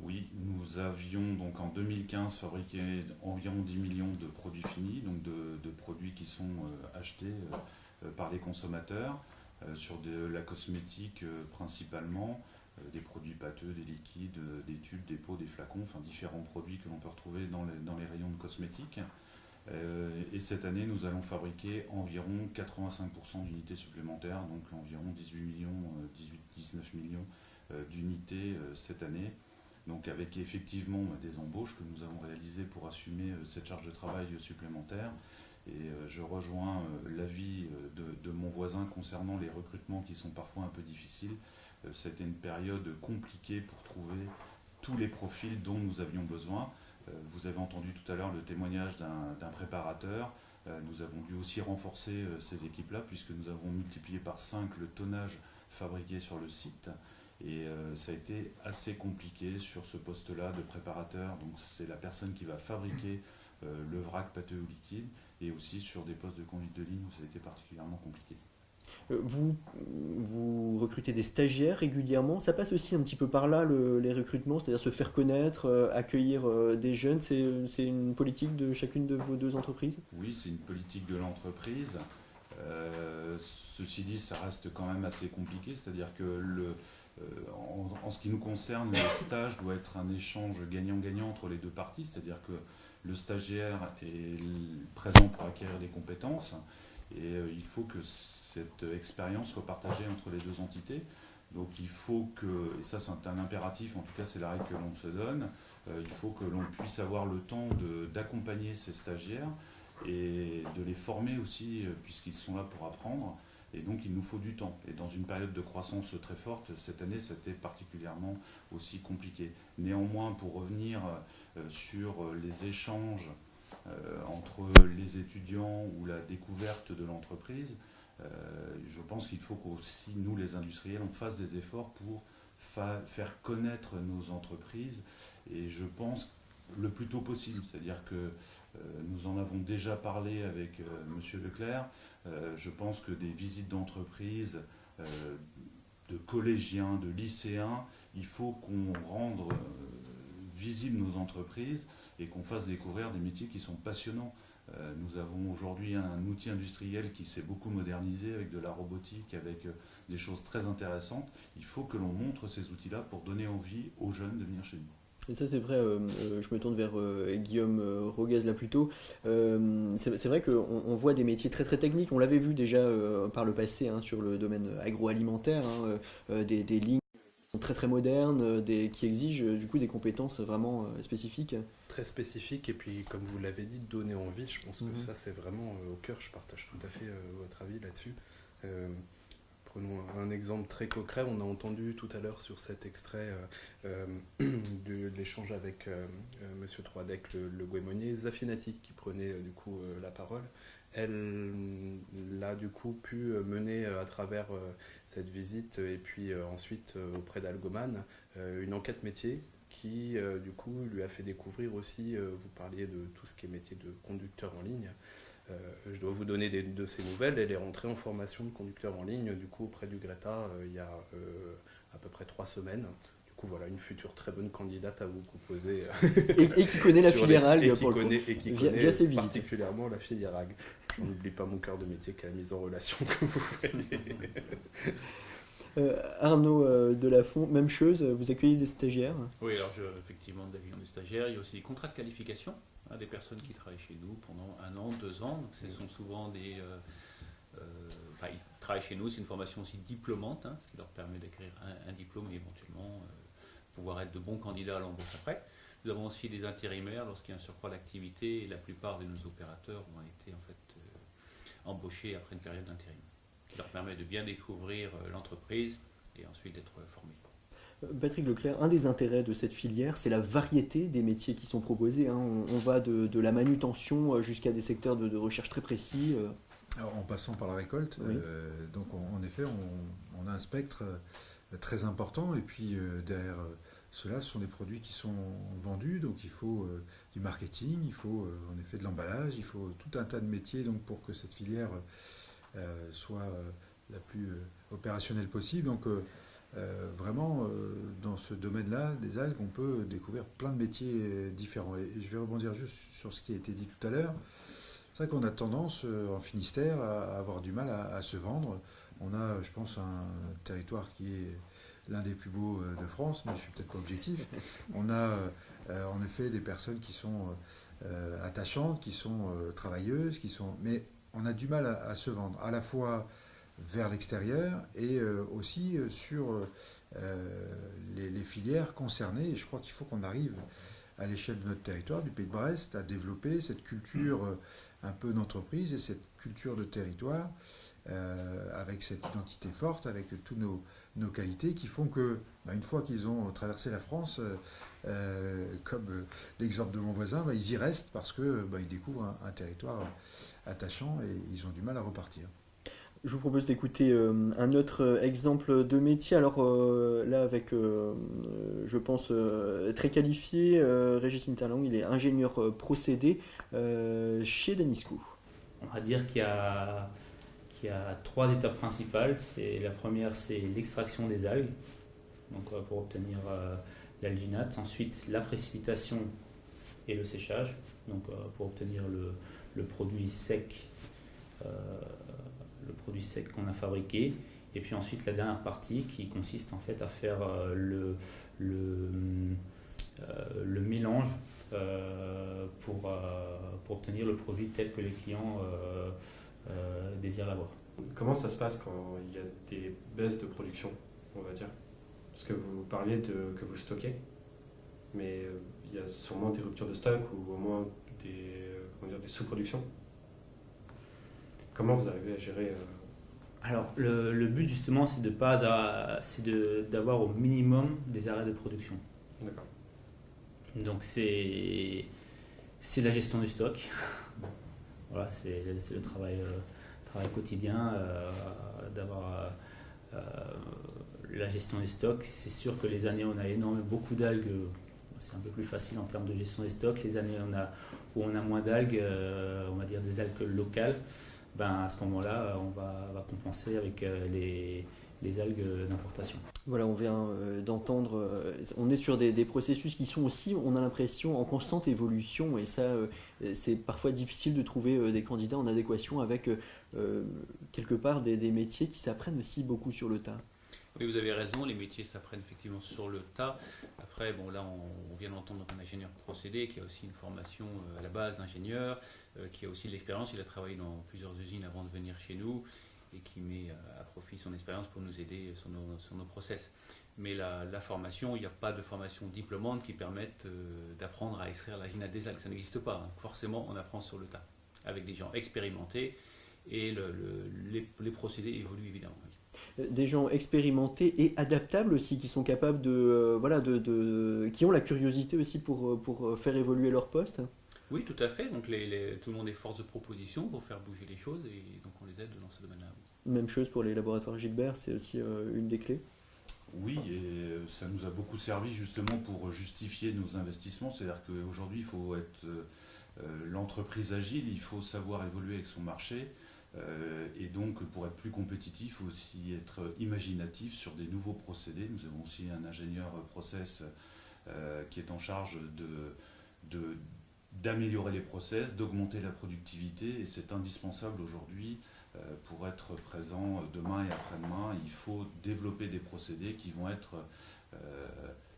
Oui, nous avions donc en 2015 fabriqué environ 10 millions de produits finis, donc de, produits qui sont euh, achetés par les consommateurs sur de la cosmétique principalement, des produits pâteux, des liquides, des tubes, des pots, des flacons, enfin différents produits que l'on peut retrouver dans les rayons de cosmétiques. Euh, et cette année, nous allons fabriquer environ 85% d'unités supplémentaires, donc environ 18 millions, 18-19 euh, millions euh, d'unités cette année. Donc avec effectivement des embauches que nous avons réalisées pour assumer cette charge de travail supplémentaire. Et je rejoins l'avis de, mon voisin concernant les recrutements qui sont parfois un peu difficiles. C'était une période compliquée pour trouver tous les profils dont nous avions besoin. Euh, vous avez entendu tout à l'heure le témoignage d'un préparateur. Euh, nous avons dû aussi renforcer euh, ces équipes-là puisque nous avons multiplié par 5 le tonnage fabriqué sur le site. Et ça a été assez compliqué sur ce poste-là de préparateur. Donc c'est la personne qui va fabriquer le vrac pâteux ou liquide. Et aussi sur des postes de conduite de ligne où ça a été particulièrement compliqué. Euh, vous, vous recrutez des stagiaires régulièrement. Ça passe aussi un petit peu par là, les recrutements, c'est-à-dire se faire connaître, euh, accueillir euh, des jeunes. C'est une politique de chacune de vos deux entreprises? Oui, c'est une politique de l'entreprise. ceci dit, ça reste quand même assez compliqué, c'est-à-dire que le, en, ce qui nous concerne, le stage doit être un échange gagnant-gagnant entre les deux parties, c'est-à-dire que le stagiaire est présent pour acquérir des compétences et il faut que cette expérience soit partagée entre les deux entités. Donc il faut que, et ça c'est un impératif, en tout cas c'est la règle que l'on se donne, euh, il faut que l'on puisse avoir le temps d'accompagner ces stagiaires et de les former aussi, euh, puisqu'ils sont là pour apprendre. Et donc il nous faut du temps. Et dans une période de croissance très forte, cette année, c'était particulièrement aussi compliqué. Néanmoins, pour revenir euh, sur les échanges entre les étudiants ou la découverte de l'entreprise, euh, je pense qu'il faut qu'aussi nous, les industriels, on fasse des efforts pour faire connaître nos entreprises. Et je pense le plus tôt possible, c'est-à-dire que euh, nous en avons déjà parlé avec euh, M. Leclerc. Je pense que des visites d'entreprise, de collégiens, de lycéens, il faut qu'on rende visibles nos entreprises et qu'on fasse découvrir des métiers qui sont passionnants. Euh, nous avons aujourd'hui un outil industriel qui s'est beaucoup modernisé avec de la robotique, avec euh, des choses très intéressantes. Il faut que l'on montre ces outils-là pour donner envie aux jeunes de venir chez nous. Et ça c'est vrai, euh, je me tourne vers Guillaume Roguez là plutôt. c'est vrai qu'on voit des métiers très très techniques, on l'avait vu déjà par le passé hein, sur le domaine agroalimentaire, hein, des, des, lignes qui sont très très modernes, des, qui exigent du coup des compétences vraiment spécifiques. Très spécifique et puis comme vous l'avez dit donner envie je pense que mhm. ça c'est vraiment euh, au cœur. Je partage tout à fait euh, votre avis là-dessus. Euh, prenons un exemple très concret. On a entendu tout à l'heure sur cet extrait euh, de l'échange avec Monsieur Troidec, le, le Guémonier, Zafinati, qui prenait du coup la parole. Elle l'a du coup pu mener à travers cette visite et puis ensuite auprès d'Algoman une enquête métier qui du coup lui a fait découvrir aussi, vous parliez de tout ce qui est métier de conducteur en ligne, euh, je dois vous donner des, de ces nouvelles. Elle est rentrée en formation de conducteur en ligne, du coup, auprès du Greta, euh, il y a euh, à peu près trois semaines. Du coup, voilà, une future très bonne candidate à vous proposer. et, qui connaît la filière et qui connaît, et qui connaît particulièrement la filière. Je n'oublie pas mon cœur de métier qui a la mise en relation que vous faites. Arnaud de Lafont, même chose, vous accueillez des stagiaires? Oui, alors je, effectivement, des stagiaires, il y a aussi des contrats de qualification des personnes qui travaillent chez nous pendant un an, deux ans. Donc, ce sont souvent des. Euh, euh, enfin, ils travaillent chez nous, c'est une formation aussi diplômante, hein, ce qui leur permet d'écrire un, diplôme et éventuellement euh, pouvoir être de bons candidats à l'embauche après. Nous avons aussi des intérimaires lorsqu'il y a un surcroît d'activité et la plupart de nos opérateurs ont été en fait embauchés après une période d'intérim, qui leur permet de bien découvrir l'entreprise et ensuite d'être formés. Patrick Leclerc, un des intérêts de cette filière, c'est la variété des métiers qui sont proposés. Hein. On, va de, la manutention euh, jusqu'à des secteurs de, recherche très précis. Euh. Alors, en passant par la récolte, euh, donc en effet, on, a un spectre très important. Et puis derrière cela, ce sont des produits qui sont vendus. Donc il faut du marketing, il faut en effet de l'emballage, il faut tout un tas de métiers donc, pour que cette filière soit la plus opérationnelle possible. Donc euh, vraiment, euh, dans ce domaine-là, des algues, on peut découvrir plein de métiers euh, différents. Et, je vais rebondir juste sur ce qui a été dit tout à l'heure. C'est vrai qu'on a tendance en Finistère à, avoir du mal à, se vendre. On a, je pense, un territoire qui est l'un des plus beaux de France, mais je suis peut-être pas objectif. On a en effet des personnes qui sont attachantes, qui sont travailleuses, qui sont, mais on a du mal à, se vendre. À la fois vers l'extérieur et euh, aussi euh, sur euh, les, filières concernées. Et je crois qu'il faut qu'on arrive à l'échelle de notre territoire, du Pays de Brest, à développer cette culture un peu d'entreprise et cette culture de territoire avec cette identité forte, avec toutes nos, nos qualités qui font que, bah, une fois qu'ils ont traversé la France, comme l'exemple de mon voisin, bah, ils y restent parce qu'ils bah, découvrent un, territoire attachant et ils ont du mal à repartir. Je vous propose d'écouter euh, un autre euh, exemple de métier. Alors euh, là, avec, je pense, très qualifié, Régis Interlang, il est ingénieur procédé chez Danisco. On va dire qu'il y, a, y a trois étapes principales. C'est, la première, c'est l'extraction des algues, donc pour obtenir l'alginate. Ensuite, la précipitation et le séchage, donc pour obtenir le, le produit sec le produit sec qu'on a fabriqué. Et puis ensuite la dernière partie qui consiste en fait à faire euh, le, le, euh, le mélange euh, pour, pour obtenir le produit tel que les clients désirent l'avoir. Comment ça se passe quand il y a des baisses de production, on va dire? Parce que vous parliez de que vous stockez, mais il y a sûrement des ruptures de stock ou au moins des, des sous-productions. Comment vous arrivez à gérer euh, Alors, le, but justement, c'est de pas, c'est d'avoir au minimum des arrêts de production. D'accord. Donc c'est, c'est la gestion du stock. voilà, c'est, le travail, euh, travail quotidien euh, d'avoir la gestion des stocks. C'est sûr que les années on a énormément beaucoup d'algues, c'est un peu plus facile en termes de gestion des stocks. Les années on a, où on a moins d'algues, on va dire des algues locales, ben, à ce moment-là, on va, compenser avec euh, les, les algues d'importation. Voilà, on vient euh, d'entendre, euh, on est sur des, processus qui sont aussi, on a l'impression, en constante évolution, et ça, c'est parfois difficile de trouver des candidats en adéquation avec, quelque part, des métiers qui s'apprennent aussi beaucoup sur le tas. Oui, vous avez raison, les métiers s'apprennent effectivement sur le tas. Après, bon, là, on, vient d'entendre un ingénieur procédé qui a aussi une formation euh, à la base d'ingénieur, euh, qui a aussi de l'expérience. Il a travaillé dans plusieurs usines avant de venir chez nous et qui met euh, à profit son expérience pour nous aider sur nos, process. Mais la, formation, il n'y a pas de formation diplômante qui permette d'apprendre à extraire la ginate des algues. Ça n'existe pas. Hein. Forcément, on apprend sur le tas, avec des gens expérimentés et les, procédés évoluent évidemment. Des gens expérimentés et adaptables aussi, qui sont capables de, voilà, de, de, qui ont la curiosité aussi pour, pour faire évoluer leur poste. Oui, tout à fait. Donc les, tout le monde est force de proposition pour faire bouger les choses et donc on les aide dans ce domaine-là. Même chose pour les laboratoires Gilbert, c'est aussi une des clés. Oui, et ça nous a beaucoup servi justement pour justifier nos investissements. C'est-à-dire qu'aujourd'hui, il faut être l'entreprise agile, il faut savoir évoluer avec son marché. Euh, et donc, pour être plus compétitif, aussi être imaginatif sur des nouveaux procédés. Nous avons aussi un ingénieur process euh, qui est en charge de, d'améliorer les process, d'augmenter la productivité, et c'est indispensable aujourd'hui euh, pour être présent demain et après-demain. Il faut développer des procédés qui vont être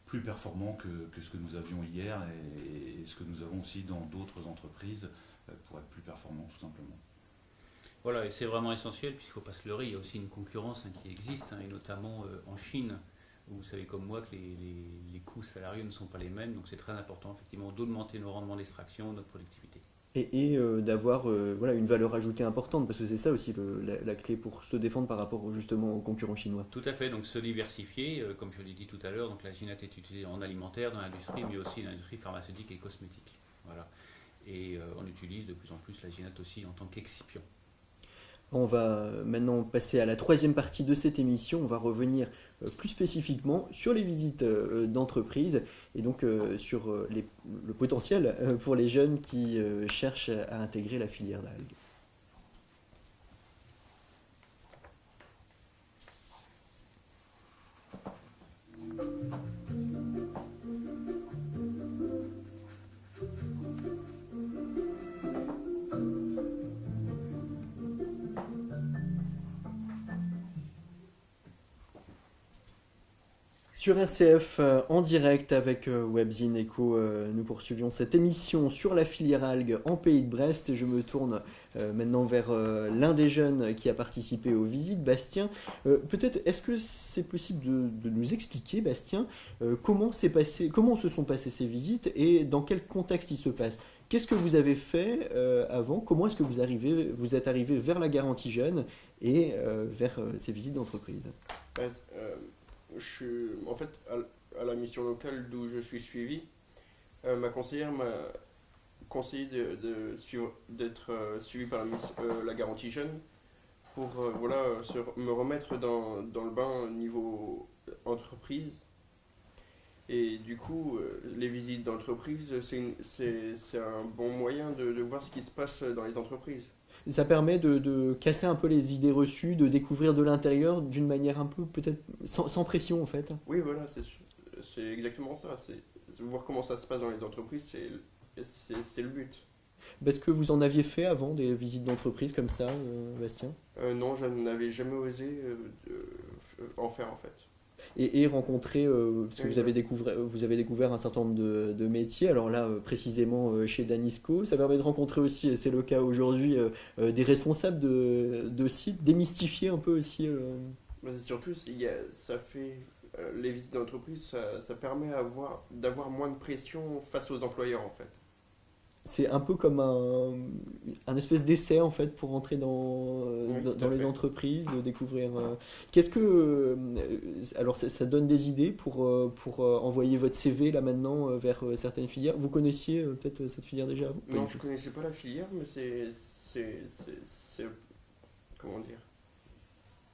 plus performants que, ce que nous avions hier et, et, ce que nous avons aussi dans d'autres entreprises pour être plus performants tout simplement. Voilà, et c'est vraiment essentiel, puisqu'il ne faut pas se leurrer, il y a aussi une concurrence hein, qui existe, hein, et notamment euh, en Chine, où vous savez comme moi que les, coûts salariés ne sont pas les mêmes, donc c'est très important effectivement d'augmenter nos rendements d'extraction, notre productivité. Et, euh, d'avoir euh, voilà, une valeur ajoutée importante, parce que c'est ça aussi la, clé pour se défendre par rapport justement aux concurrents chinois. Tout à fait, donc se diversifier, comme je l'ai dit tout à l'heure, donc la ginate est utilisée en alimentaire, dans l'industrie, mais aussi dans l'industrie pharmaceutique et cosmétique. Voilà. Et on utilise de plus en plus la ginate aussi en tant qu'excipient. On va maintenant passer à la troisième partie de cette émission. On va revenir euh, plus spécifiquement sur les visites euh, d'entreprise et donc euh, sur le potentiel pour les jeunes qui cherchent à intégrer la filière d'algues. Sur RCF euh, en direct avec euh, Webzine Echo, euh, nous poursuivions cette émission sur la filière algue en pays de Brest. Je me tourne maintenant vers l'un des jeunes qui a participé aux visites, Bastien. Peut-être est-ce que c'est possible de, nous expliquer, Bastien, comment, passé, comment se sont passées ces visites et dans quel contexte ils se passent Qu'est-ce que vous avez fait avant? Comment est-ce que vous, vous êtes arrivé vers la garantie jeune et vers ces visites d'entreprise? Je suis en fait à, la mission locale d'où je suis suivi. Euh, ma conseillère m'a conseillé d'être euh, suivi par la, euh, la, garantie jeune pour voilà, me remettre dans, le bain au niveau entreprise. Et du coup, les visites d'entreprise, c'est un bon moyen de voir ce qui se passe dans les entreprises ça permet de, casser un peu les idées reçues, de découvrir de l'intérieur d'une manière un peu peut-être sans, pression en fait. Oui, voilà, c'est exactement ça. C'est voir comment ça se passe dans les entreprises, c'est le but. Est-ce que vous en aviez fait avant des visites d'entreprise comme ça, euh, Bastien? Euh, Non, je n'avais jamais osé euh, en faire en fait et, rencontrer, euh, parce que vous avez, découvert, vous avez découvert un certain nombre de, métiers, alors là euh, précisément euh, chez Danisco, ça permet de rencontrer aussi, et c'est le cas aujourd'hui, des responsables de, sites, démystifier un peu aussi. surtout, ça fait les visites d'entreprise, ça, permet d'avoir moins de pression face aux employeurs en fait c'est un peu comme un, un espèce d'essai en fait pour rentrer dans, dans, les entreprises, de découvrir. Euh, qu'est-ce que. Euh, alors ça, donne des idées pour, euh, pour envoyer votre CV là maintenant vers certaines filières? Vous connaissiez peut-être cette filière déjà Non, je ne connaissais pas la filière, mais c'est. Comment dire?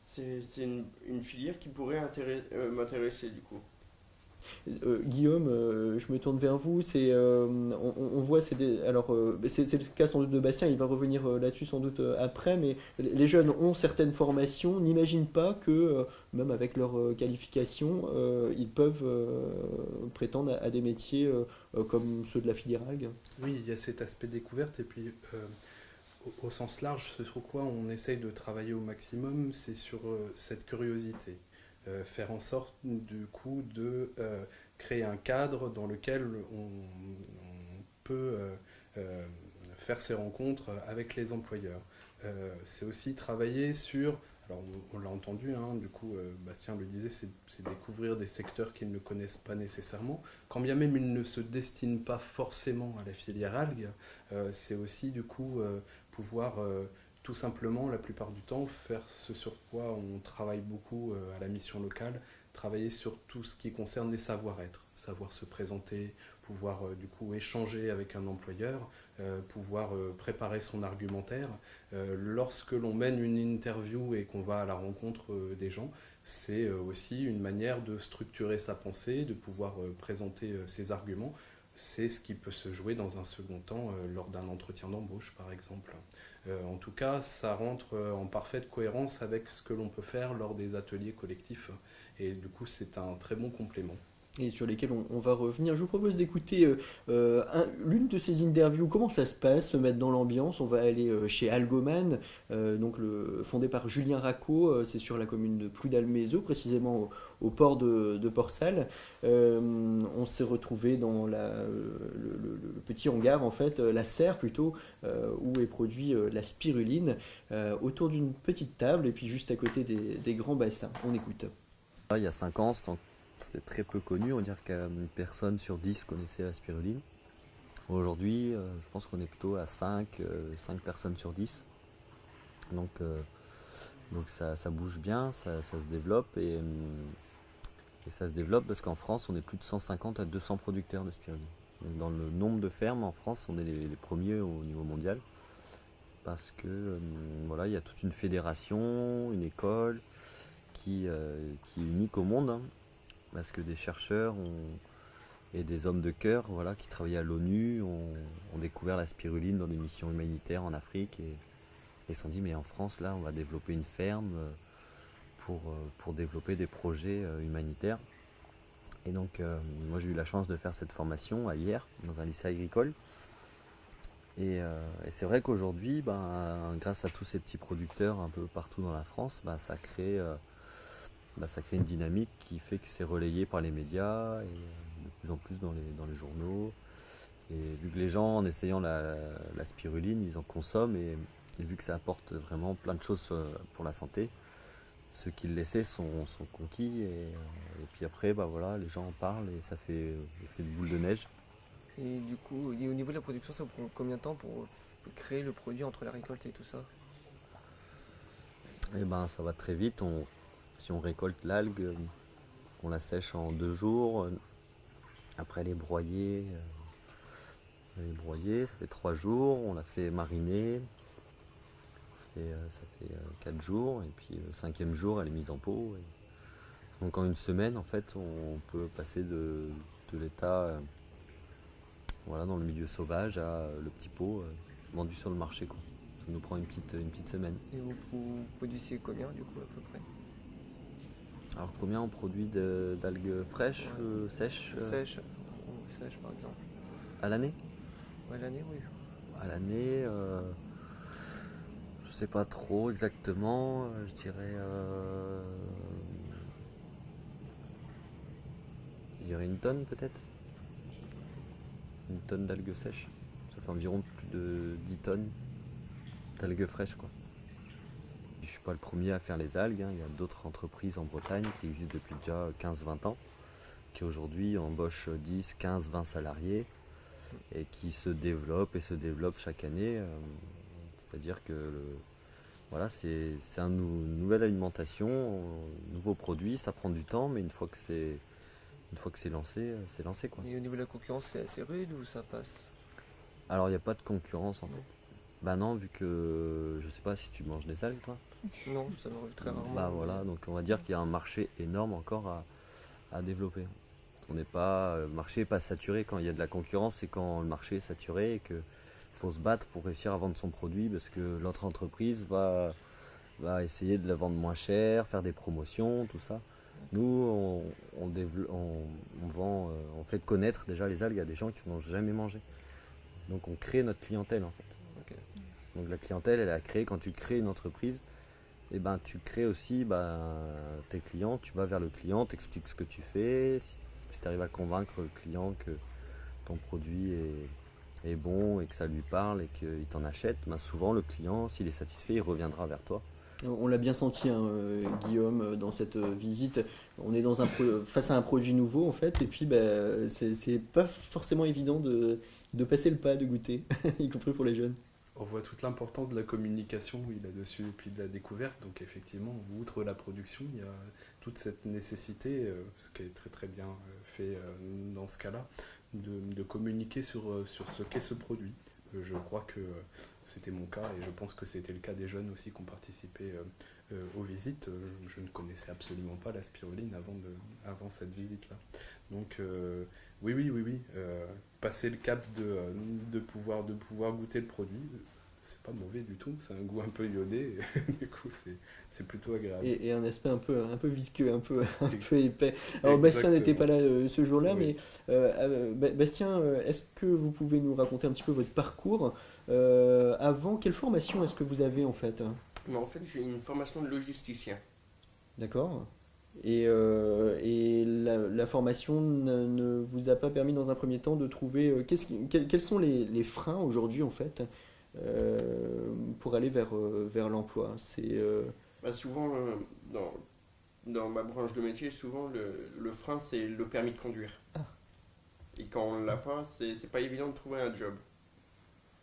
C'est une, une, filière qui pourrait m'intéresser du coup. Euh, Guillaume, euh, je me tourne vers vous. C'est, euh, on, voit, c'est alors c'est, le cas sans doute de Bastien. Il va revenir là-dessus sans doute après. Mais les jeunes ont certaines formations, n'imaginent pas que même avec leur qualification, ils peuvent prétendre à, des métiers comme ceux de la filière. Oui, il y a cet aspect découverte et puis au, au, sens large, ce sur quoi on essaye de travailler au maximum, c'est sur cette curiosité. Euh, faire en sorte du coup de euh, créer un cadre dans lequel on, peut euh, faire ces rencontres avec les employeurs. c'est aussi travailler sur, alors on, l'a entendu, hein, du coup Bastien le disait, c'est découvrir des secteurs qu'ils ne connaissent pas nécessairement. Quand bien même ils ne se destinent pas forcément à la filière algue, c'est aussi du coup pouvoir tout simplement, la plupart du temps, faire ce sur quoi on travaille beaucoup à la mission locale, travailler sur tout ce qui concerne les savoir-être, savoir se présenter, pouvoir du coup échanger avec un employeur, pouvoir préparer son argumentaire. lorsque l'on mène une interview et qu'on va à la rencontre des gens, c'est aussi une manière de structurer sa pensée, de pouvoir présenter ses arguments c'est ce qui peut se jouer dans un second temps euh, lors d'un entretien d'embauche, par exemple. Euh, en tout cas, ça rentre euh, en parfaite cohérence avec ce que l'on peut faire lors des ateliers collectifs. Et du coup, c'est un très bon complément et sur lesquels on, va revenir. Je vous propose d'écouter euh, l'une de ces interviews. Comment ça se passe, se mettre dans l'ambiance? On va aller chez Algoman, donc fondé par Julien Racco. c'est sur la commune de Pludalmézo, précisément au port de, de. Euh, on s'est retrouvé dans le, petit hangar, en fait, euh, la serre plutôt, euh, où est produit la spiruline, autour d'une petite table et puis juste à côté des, grands bassins. On écoute. Il y a 5 ans, c'était très peu connu, on dire qu'une personne sur 10 connaissait la spiruline. Aujourd'hui, je pense qu'on est plutôt à 5, 5 personnes sur 10. Donc, donc ça, bouge bien, ça, se développe et, ça se développe parce qu'en France, on est plus de 150 à 200 producteurs de spiruline. Dans le nombre de fermes en France, on est les, premiers au niveau mondial. Parce que euh, voilà, il y a toute une fédération, une école qui, euh, qui est unique au monde. Hein. Parce que des chercheurs et des hommes de cœur voilà, qui travaillaient à l'ONU ont, découvert la spiruline dans des missions humanitaires en Afrique et, et se sont dit mais en France là on va développer une ferme euh, pour, euh, pour développer des projets euh, humanitaires. Et donc, moi, j'ai eu la chance de faire cette formation à hier, dans un lycée agricole. Et, c'est vrai qu'aujourd'hui, ben, grâce à tous ces petits producteurs un peu partout dans la France, ben, ça, crée, ben, ça crée une dynamique qui fait que c'est relayé par les médias et de plus en plus dans les, dans les journaux. Et vu que les gens, en essayant la, spiruline, ils en consomment et, vu que ça apporte vraiment plein de choses pour la santé, ceux qui le laissaient sont, conquis et, puis après bah voilà les gens en parlent et ça fait, fait une boule de neige. Et du coup au niveau de la production ça prend combien de temps pour créer le produit entre la récolte et tout ça? Eh ben ça va très vite. On, si on récolte l'algue, on la sèche en deux jours. Après elle est broyée. Ça fait trois jours, on la fait mariner, euh, ça fait 4 euh, jours, et puis le cinquième jour, elle est mise en pot. Donc en une semaine, en fait, on peut passer de, l'état euh, voilà, dans le milieu sauvage à le petit pot vendu sur le marché. Ça nous prend une petite, une petite semaine. Et vous, produisez combien du coup à peu près? Alors combien on produit d'algues fraîches, sèches Sèches, sèches par exemple. À l'année À l'année, oui. À l'année, je sais pas trop exactement, euh, je dirais. Euh, je dirais une tonne peut-être? Une tonne d'algues sèches? Ça fait environ plus de 10 tonnes d'algues fraîches quoi. Je suis pas le premier à faire les algues, hein. il y a d'autres entreprises en Bretagne qui existent depuis déjà 15-20 ans, qui aujourd'hui embauchent 10, 15, 20 salariés et qui se développent et se développent chaque année. Euh, c'est-à-dire que voilà, c'est une nouvelle alimentation, un nouveau produit, ça prend du temps, mais une fois que c'est une fois que c'est lancé, euh, c'est lancé quoi. Et au niveau de la concurrence, c'est assez rude ou ça passe? Alors il n'y a pas de concurrence en fait. Bah non, vu que je sais pas si tu manges des algues toi. Non, ça m'arrive très rarement. Bah voilà, donc on va dire qu'il y a un marché énorme encore à, à développer. On n'est pas, le marché n'est pas saturé quand il y a de la concurrence, c'est quand le marché est saturé et que faut se battre pour réussir à vendre son produit parce que l'autre entreprise va, va essayer de la vendre moins cher, faire des promotions, tout ça. Nous, on, on, vend, euh, on fait connaître déjà les algues à des gens qui n'ont jamais mangé. Donc on crée notre clientèle en fait. Donc la clientèle, elle est à créer quand tu crées une entreprise. Et eh ben tu crées aussi ben, tes clients, tu vas vers le client, tu expliques ce que tu fais, si, tu arrives à convaincre le client que ton produit est, bon et que ça lui parle et qu'il t'en achète, ben souvent le client, s'il est satisfait, il reviendra vers toi. On l'a bien senti, hein, euh, Guillaume, euh, dans cette euh, visite. On est dans un face à un produit nouveau, en fait, et puis ben, c'est pas forcément évident de, de, passer le pas, de goûter, y compris pour les jeunes. On voit toute l'importance de la communication là-dessus et puis de la découverte. Donc effectivement, outre la production, il y a toute cette nécessité, euh, ce qui est très très bien euh, fait euh, dans ce cas-là, de, communiquer sur, sur ce qu'est ce produit. Je crois que c'était mon cas et je pense que c'était le cas des jeunes aussi qui ont participé aux visites. Je ne connaissais absolument pas la spiruline avant, de, avant cette visite-là. Donc oui, oui, oui, oui. passer le cap de, de, pouvoir, de pouvoir goûter le produit, c'est pas mauvais du tout. C'est un goût un peu iodé. et du coup, c'est- c'est plutôt agréable. Et, et un aspect un peu, un peu visqueux, un peu, un peu épais. Alors Bastien n'était pas là euh, ce jour-là, mais euh, euh, Ba- Bastien, est-ce que vous pouvez nous raconter un petit peu votre parcours Euh, Avant, quelle formation est-ce que vous avez en fait? Mais en fait, j'ai une formation de logisticien. D'accord et, euh, et la, la formation ne, ne vous a pas permis dans un premier temps de trouver euh, qui- quels, quels sont les, les freins aujourd'hui en fait? euh, pour aller vers, euh, vers l'emploi C'est euh, Bah, souvent, euh, dans, dans ma branche de métier, souvent le, le frein c'est le permis de conduire. Et quand on l'a pas, c'est pas évident de trouver un job.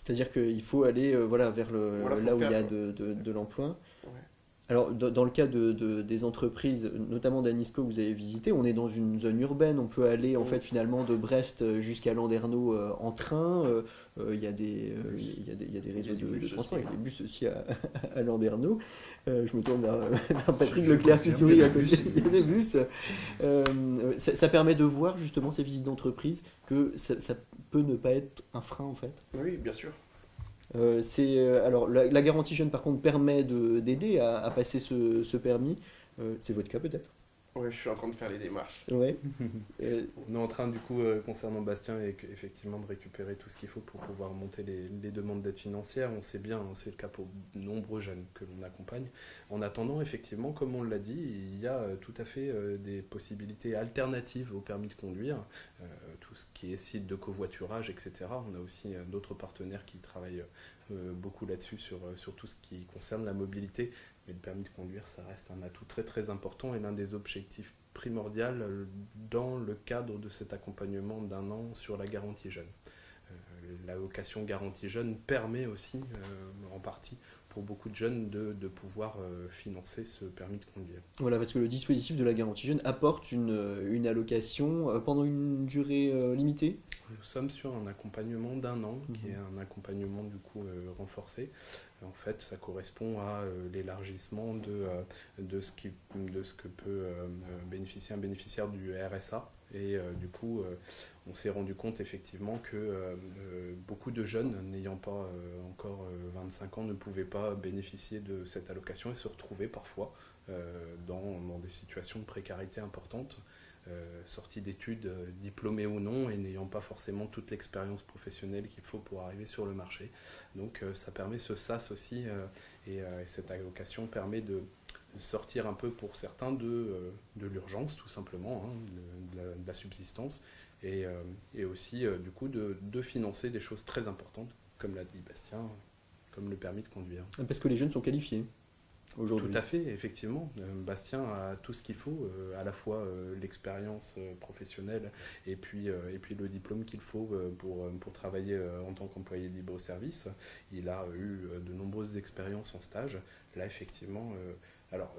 C'est-à-dire qu'il faut aller euh, voilà, vers le, Voilà, là où il y a de, de- de l'emploi. Ouais. Alors, dans, le cas de, de- des entreprises, notamment d'Anisco que vous avez visité, on est dans une zone urbaine. On peut aller en Mm. fait finalement de Brest euh, jusqu'à Landerneau euh, en train. Euh, euh, Il y, a des, euh, y, a des- il y a des réseaux de, transport. Il y a des bus aussi à, à Landerneau. Je me tourne vers, vers Patrick Leclerc qui sourit il y a à des côté. bus. Il y a des bus. Ça, ça permet de voir justement ces visites d'entreprise que ça, ça peut ne pas être un frein en fait. Oui, bien sûr. Euh, c'est euh, alors la, garantie jeune par contre permet de- d'aider à, à passer ce, ce permis. Euh, c'est votre cas peut-être? Ouais, je suis en train de faire les démarches. Ouais. On est en train, du coup, euh, concernant Bastien, et effectivement, de récupérer tout ce qu'il faut pour pouvoir monter les, les demandes d'aide financière. On sait bien, hein, c'est le cas pour de nombreux jeunes que l'on accompagne. En attendant, effectivement, comme on l'a dit, il y a euh, tout à fait euh, des possibilités alternatives au permis de conduire. Euh, tout ce qui est site de covoiturage, etc. On a aussi euh, d'autres partenaires qui travaillent euh, beaucoup là-dessus, sur, euh, sur tout ce qui concerne la mobilité. Mais le permis de conduire, ça reste un atout très très important et l'un des objectifs primordiaux euh, dans le cadre de cet accompagnement d'un an sur la garantie jeune. Euh, la location garantie jeune permet aussi, euh, en partie, pour beaucoup de jeunes de, de pouvoir euh, financer ce permis de conduire. Voilà, parce que le dispositif de la garantie jeune apporte une, une allocation pendant une durée limitée? Nous sommes sur un accompagnement d'un an, qui Mhm. est un accompagnement du coup renforcé. En fait, ça correspond à euh, l'élargissement de, euh, de, ce de ce que peut euh, bénéficier un bénéficiaire du RSA. Et du coup, on s'est rendu compte effectivement que beaucoup de jeunes n'ayant pas encore euh, 25 ans ne pouvaient pas bénéficier de cette allocation et se retrouver parfois dans, dans des situations de précarité importantes sortis d'études, euh, diplômés ou non, et n'ayant pas forcément toute l'expérience professionnelle qu'il faut pour arriver sur le marché. Donc euh, ça permet ce SAS aussi, euh, et, euh, et cette allocation permet de sortir un peu pour certains de, euh, de l'urgence tout simplement, hein, de, la, subsistance, et, euh, et aussi euh, du coup de financer des choses très importantes, comme l'a dit Bastien, comme le permis de conduire. Parce que les jeunes sont qualifiés aujourd'hui. Tout à fait, effectivement. Euh, Bastien a tout ce qu'il faut, euh, à la fois euh, l'expérience professionnelle et puis, et puis le diplôme qu'il faut pour, pour travailler en tant qu'employé libre au service. Il a eu de nombreuses expériences en stage. Là, effectivement, alors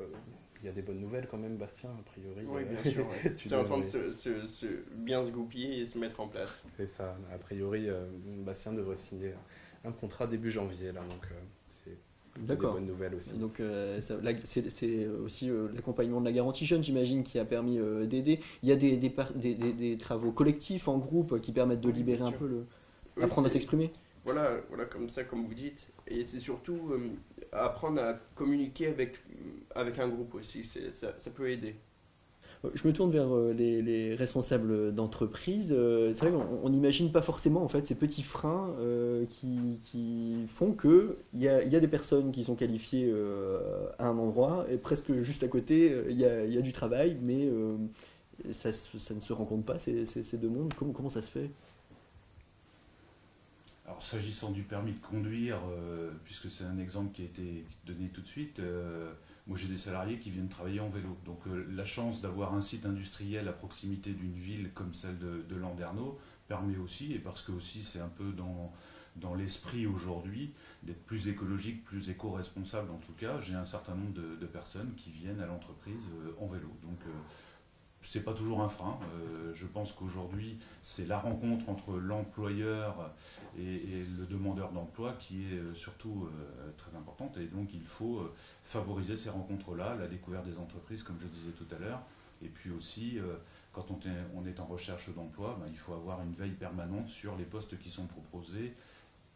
il y a des bonnes nouvelles quand même, Bastien, a priori. Oui, bien sûr. ouais. tu C'est en train de se, se- se bien se goupiller et se mettre en place. C'est ça. A priori, Bastien devrait signer un contrat début janvier, là, donc des D'accord. bonnes nouvelles aussi. Donc euh, c'est aussi euh, l'accompagnement de la garantie jeune, j'imagine, qui a permis euh, d'aider. Il y a des, des, par- des- des- des travaux collectifs en groupe qui permettent de Oui, libérer un peu le... Oui, apprendre à s'exprimer. Voilà, voilà, comme ça, comme vous dites. Et c'est surtout euh, apprendre à communiquer avec, avec un groupe aussi. C'est- Ça, ça peut aider. Je me tourne vers euh, les, les responsables d'entreprise. Euh, C'est vrai qu'on on n'imagine pas forcément en fait ces petits freins euh, qui, font que il y a, y a des personnes qui sont qualifiées à un endroit et presque juste à côté il y a, du travail, mais ça, ne se rencontre pas ces, deux mondes. Comment ça se fait? Alors s'agissant du permis de conduire, euh, puisque c'est un exemple qui a été donné tout de suite, euh, moi j'ai des salariés qui viennent travailler en vélo. Donc euh, la chance d'avoir un site industriel à proximité d'une ville comme celle de, de Landerneau permet aussi, et parce que aussi c'est un peu dans, l'esprit aujourd'hui d'être plus écologique, plus éco-responsable en tout cas. J'ai un certain nombre de, personnes qui viennent à l'entreprise en vélo. C'est pas toujours un frein. je pense qu'aujourd'hui, c'est la rencontre entre l'employeur et, le demandeur d'emploi qui est surtout très importante. Et donc, il faut favoriser ces rencontres-là, la découverte des entreprises, comme je disais tout à l'heure, et puis aussi quand on est, en recherche d'emploi, ben, il faut avoir une veille permanente sur les postes qui sont proposés.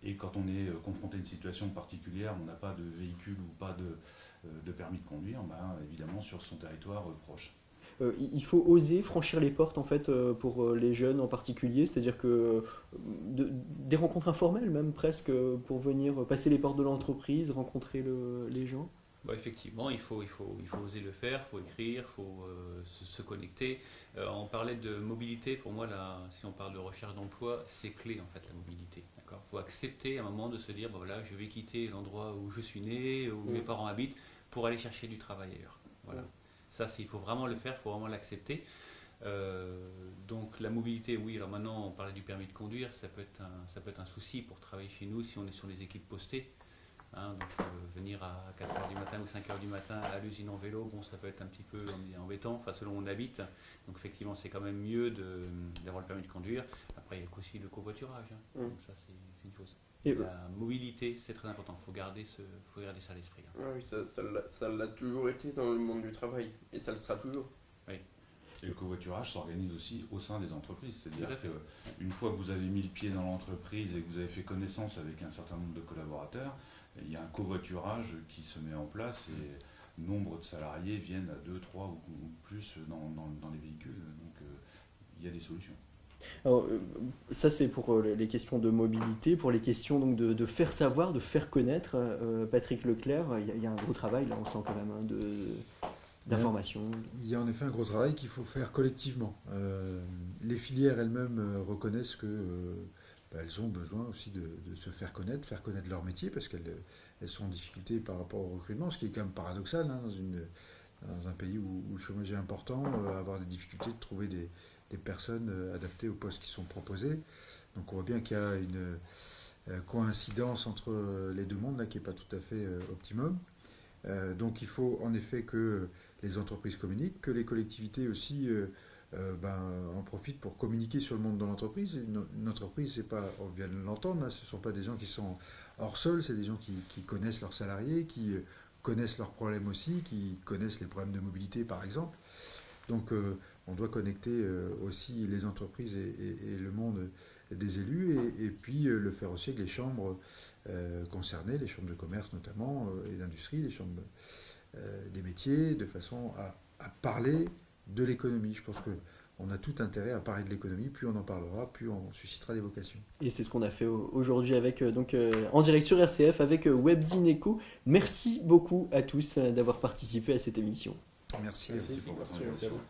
Et quand on est euh, confronté à une situation particulière, on n'a pas de véhicule ou pas de, euh, permis de conduire, ben, évidemment sur son territoire euh, proche. Il faut oser franchir les portes en fait pour les jeunes en particulier, c'est-à-dire que des rencontres informelles même presque pour venir passer les portes de l'entreprise, rencontrer les gens. Bah, effectivement, il faut, il, faut, il faut oser le faire, il faut écrire, il faut se, connecter. Euh, on parlait de mobilité, pour moi, là, si on parle de recherche d'emploi, c'est clé en fait la mobilité. Il faut accepter à un moment de se dire, voilà, je vais quitter l'endroit où je suis né, où mes parents habitent, pour aller chercher du travail ailleurs. Voilà. Ça, il faut vraiment le faire, il faut vraiment l'accepter. Euh, donc la mobilité, oui, alors maintenant on parlait du permis de conduire, ça peut, être un, ça peut être un souci pour travailler chez nous si on est sur les équipes postées. Hein, donc euh, venir à 4h du matin ou 5h du matin à l'usine en vélo, bon ça peut être un petit peu embêtant, enfin selon où on habite. Donc effectivement c'est quand même mieux d'avoir le permis de conduire. Après il y a aussi le covoiturage, hein. mmh. donc ça c'est une chose. Et la mobilité, c'est très important. Il faut garder, ce, faut garder ça à l'esprit. Hein. Ah oui, ça l'a toujours été dans le monde du travail. Et ça le sera toujours. Oui. Et le covoiturage s'organise aussi au sein des entreprises. C'est-à-dire qu'une fois que vous avez mis le pied dans l'entreprise et que vous avez fait connaissance avec un certain nombre de collaborateurs, il y a un covoiturage qui se met en place et nombre de salariés viennent à 2, 3 ou, plus dans, dans, les véhicules. Donc euh, il y a des solutions. Alors, euh, ça c'est pour euh, les questions de mobilité, pour les questions donc de, faire savoir, de faire connaître. Patrick Leclerc, il y, a, un gros travail là, on sent quand même hein, d'information. Il y a en effet un gros travail qu'il faut faire collectivement. les filières elles-mêmes reconnaissent que bah, elles ont besoin aussi de, se faire connaître, faire connaître leur métier, parce qu'elles sont en difficulté par rapport au recrutement, ce qui est quand même paradoxal hein, dans, une, dans, un pays où, le chômage est important, euh, avoir des difficultés de trouver des, personnes euh, adaptées aux postes qui sont proposés. Donc on voit bien qu'il y a une euh, coïncidence entre les deux mondes là, qui n'est pas tout à fait optimum. donc il faut en effet que les entreprises communiquent, que les collectivités aussi euh, ben, en profitent pour communiquer sur le monde de l'entreprise. Une, entreprise, c'est pas, on vient de l'entendre, hein, ce ne sont pas des gens qui sont hors sol, c'est des gens qui, connaissent leurs salariés, qui euh, connaissent leurs problèmes aussi, qui connaissent les problèmes de mobilité par exemple. Donc euh, on doit connecter aussi les entreprises et, le monde des élus et, puis le faire aussi avec les chambres concernées, les chambres de commerce notamment et d'industrie, les chambres des métiers, de façon à parler de l'économie. Je pense qu'on a tout intérêt à parler de l'économie, plus on en parlera, plus on suscitera des vocations. Et c'est ce qu'on a fait aujourd'hui avec euh, donc euh, en direct sur RCF avec euh, WebZineco. Merci beaucoup à tous d'avoir participé à cette émission. Merci, Merci, à vous.